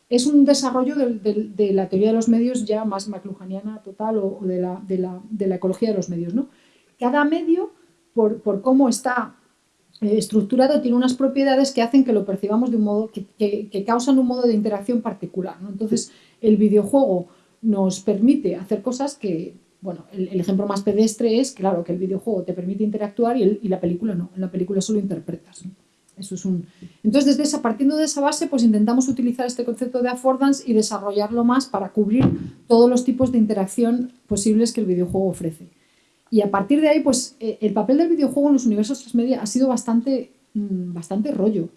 Es un desarrollo de, la teoría de los medios ya más maclujaniana total o, de, la, de, la, ecología de los medios. ¿no? Cada medio, por, cómo está eh, estructurado, tiene unas propiedades que hacen que lo percibamos de un modo, que, que, causan un modo de interacción particular. ¿no? Entonces, el videojuego nos permite hacer cosas que bueno, el, ejemplo más pedestre es, claro, que el videojuego te permite interactuar y, la película no. En la película solo interpretas. Eso es un... Entonces, desde esa, partiendo de esa base, pues intentamos utilizar este concepto de affordance y desarrollarlo más para cubrir todos los tipos de interacción posibles que el videojuego ofrece. Y a partir de ahí, pues eh, el papel del videojuego en los universos transmedia ha sido bastante, mm, bastante rollo.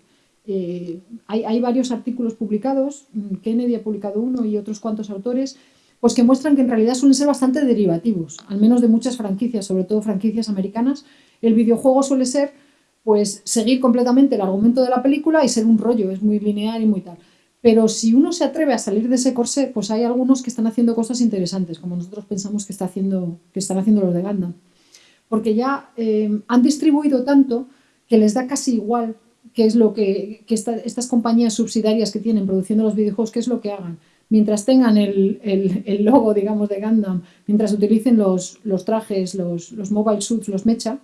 eh, hay, hay, varios artículos publicados, mm, Kennedy ha publicado uno y otros cuantos autores, pues que muestran que en realidad suelen ser bastante derivativos, al menos de muchas franquicias, sobre todo franquicias americanas. El videojuego suele ser pues seguir completamente el argumento de la película y ser un rollo, es muy lineal y muy tal. Pero si uno se atreve a salir de ese corsé, pues hay algunos que están haciendo cosas interesantes, como nosotros pensamos que, está haciendo, que están haciendo los de Gundam. Porque ya eh, han distribuido tanto que les da casi igual qué es lo que, que estas compañías subsidiarias que tienen produciendo los videojuegos, qué es lo que hagan. Mientras tengan el, el, el logo, digamos, de Gundam, mientras utilicen los, los trajes, los, los mobile suits, los mecha,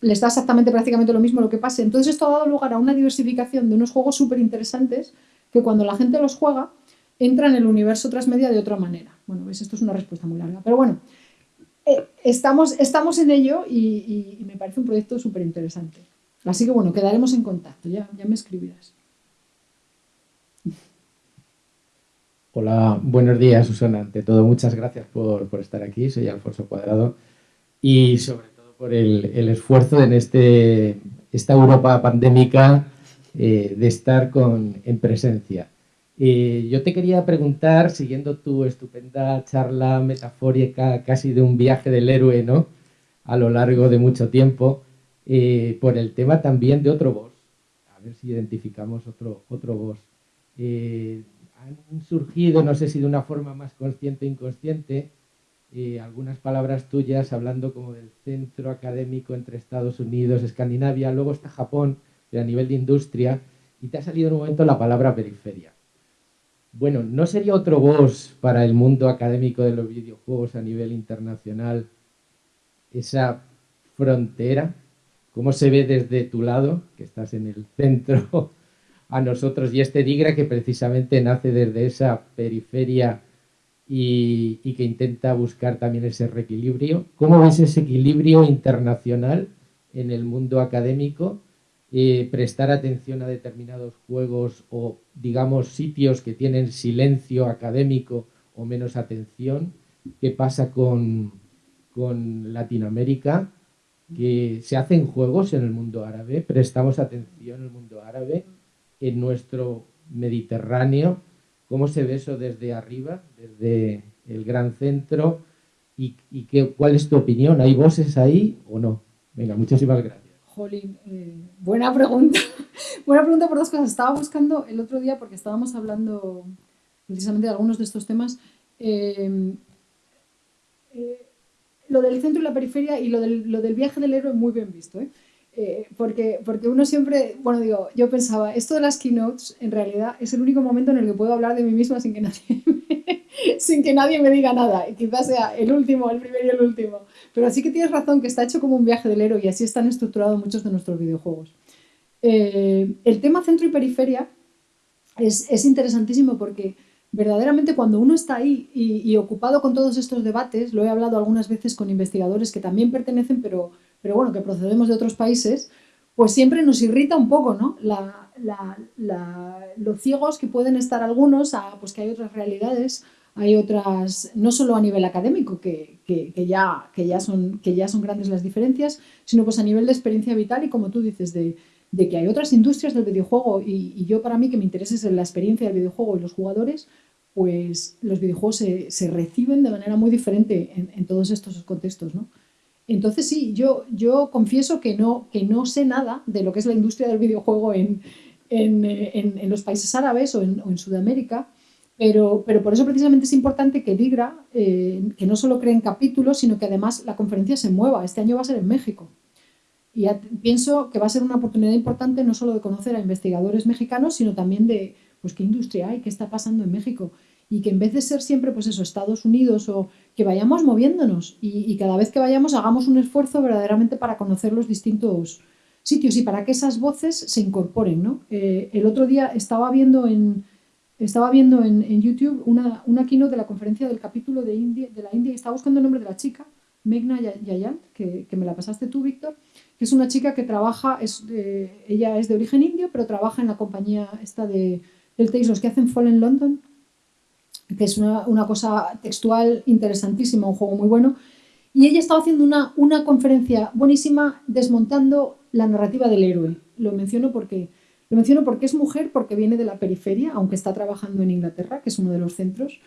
les da exactamente prácticamente lo mismo lo que pase. Entonces esto ha dado lugar a una diversificación de unos juegos súper interesantes que cuando la gente los juega entra en el universo transmedia de otra manera. Bueno, ¿ves? esto es una respuesta muy larga, pero bueno, eh, estamos, estamos en ello y, y, me parece un proyecto súper interesante. Así que bueno, quedaremos en contacto, ya, ya me escribirás. Hola, buenos días Susana. Ante todo, muchas gracias por, por estar aquí. Soy Alfonso Cuadrado y sobre todo por el, el esfuerzo en este, esta Europa pandémica eh, de estar con, en presencia. Eh, yo te quería preguntar, siguiendo tu estupenda charla metafórica casi de un viaje del héroe, ¿no? A lo largo de mucho tiempo, eh, por el tema también de otro voz. A ver si identificamos otro, otro voz. Han surgido, no sé si de una forma más consciente o inconsciente, eh, algunas palabras tuyas hablando como del centro académico entre Estados Unidos, Escandinavia, luego está Japón, a nivel de industria, y te ha salido en un momento la palabra periferia. Bueno, ¿no sería otro voz para el mundo académico de los videojuegos a nivel internacional esa frontera? ¿Cómo se ve desde tu lado, que estás en el centro, a nosotros y este Digra que precisamente nace desde esa periferia y, que intenta buscar también ese reequilibrio? ¿Cómo ves ese equilibrio internacional en el mundo académico? eh, prestar atención a determinados juegos o, digamos, sitios que tienen silencio académico o menos atención. ¿Qué pasa con, con Latinoamérica? Que se hacen juegos en el mundo árabe, prestamos atención al mundo árabe, en nuestro Mediterráneo. ¿Cómo se ve eso desde arriba, desde el gran centro? ¿Y, y qué, cuál es tu opinión? ¿Hay voces ahí o no? Venga, muchísimas gracias. Jolín, eh, buena pregunta. [LAUGHS] buena pregunta por dos cosas. Estaba buscando el otro día, porque estábamos hablando precisamente de algunos de estos temas, eh, eh, lo del centro y la periferia y lo del, lo del viaje del héroe muy bien visto. Eh, porque, porque uno siempre, bueno, digo, yo pensaba, esto de las keynotes en realidad es el único momento en el que puedo hablar de mí misma sin que nadie [LAUGHS] me, sin que nadie me diga nada. Y quizás sea el último, el primero y el último. Pero sí que tienes razón que está hecho como un viaje del héroe y así están estructurados muchos de nuestros videojuegos. Eh, el tema centro y periferia es, es, interesantísimo porque verdaderamente cuando uno está ahí y, y ocupado con todos estos debates, lo he hablado algunas veces con investigadores que también pertenecen, pero pero bueno, que procedemos de otros países, pues siempre nos irrita un poco, ¿no? La, los ciegos que pueden estar algunos a pues que hay otras realidades, hay otras, no solo a nivel académico, que, que, ya, que, ya son, que ya son grandes las diferencias, sino pues a nivel de experiencia vital y como tú dices, de, de que hay otras industrias del videojuego y, yo para mí que me interesa es la experiencia del videojuego y los jugadores, pues los videojuegos se, se reciben de manera muy diferente en, en todos estos contextos, ¿no? Entonces sí, yo, yo confieso que no, que no sé nada de lo que es la industria del videojuego en, en, en, los países árabes o en, Sudamérica, pero, pero, por eso precisamente es importante que Ligra, eh, que no solo creen capítulos, sino que además la conferencia se mueva. Este año va a ser en México. Y pienso que va a ser una oportunidad importante no solo de conocer a investigadores mexicanos, sino también de pues, qué industria hay, qué está pasando en México y que en vez de ser siempre, pues eso, Estados Unidos o que vayamos moviéndonos y, y, cada vez que vayamos hagamos un esfuerzo verdaderamente para conocer los distintos sitios y para que esas voces se incorporen, ¿no? Eh, el otro día estaba viendo en, estaba viendo en, YouTube una, una keynote de la conferencia del capítulo de, India, de la India y estaba buscando el nombre de la chica, Megna Yayant, que, que me la pasaste tú, Víctor, que es una chica que trabaja, es, ella es de origen indio, pero trabaja en la compañía esta de, del Tails, los que hacen Fall en London, que es una, una, cosa textual interesantísima, un juego muy bueno. Y ella estaba haciendo una, una conferencia buenísima desmontando la narrativa del héroe. Lo menciono porque Lo menciono porque es mujer, porque viene de la periferia, aunque está trabajando en Inglaterra, que es uno de los centros,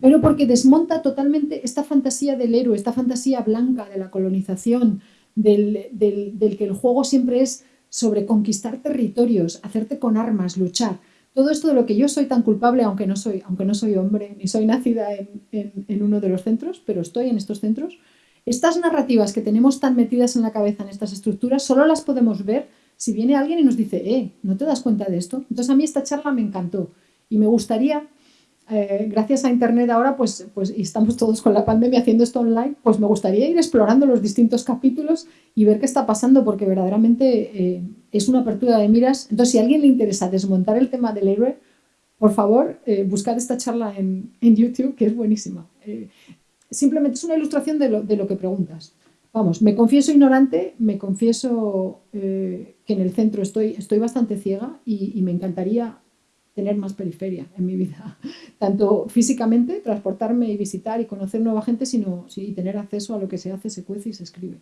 pero porque desmonta totalmente esta fantasía del héroe, esta fantasía blanca de la colonización, del, del que el juego siempre es sobre conquistar territorios, hacerte con armas, luchar. Todo esto de lo que yo soy tan culpable, aunque no soy, aunque no soy hombre, ni soy nacida en, uno de los centros, pero estoy en estos centros, estas narrativas que tenemos tan metidas en la cabeza en estas estructuras, solo las podemos ver si viene alguien y nos dice, eh, ¿no te das cuenta de esto? Entonces a mí esta charla me encantó y me gustaría eh, gracias a Internet ahora, pues, pues estamos todos con la pandemia haciendo esto online, pues me gustaría ir explorando los distintos capítulos y ver qué está pasando, porque verdaderamente eh, es una apertura de miras. Entonces, si a alguien le interesa desmontar el tema del héroe, por favor, eh, buscad esta charla en, YouTube, que es buenísima. simplemente es una ilustración de lo, de lo, que preguntas. Vamos, me confieso ignorante, me confieso que en el centro estoy, estoy bastante ciega y me encantaría tener más periferia en mi vida, [LAUGHS] tanto físicamente, transportarme y visitar y conocer nueva gente, sino sí, tener acceso a lo que se hace, se cuece y se escribe.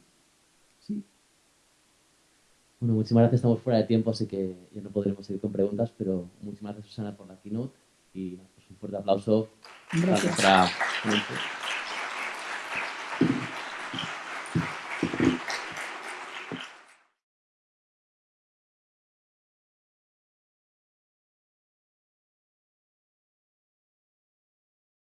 Sí. Bueno, muchísimas gracias, estamos fuera de tiempo, así que ya no podremos seguir con preguntas, pero muchísimas gracias Susana por la keynote y pues un fuerte aplauso gracias. para nuestra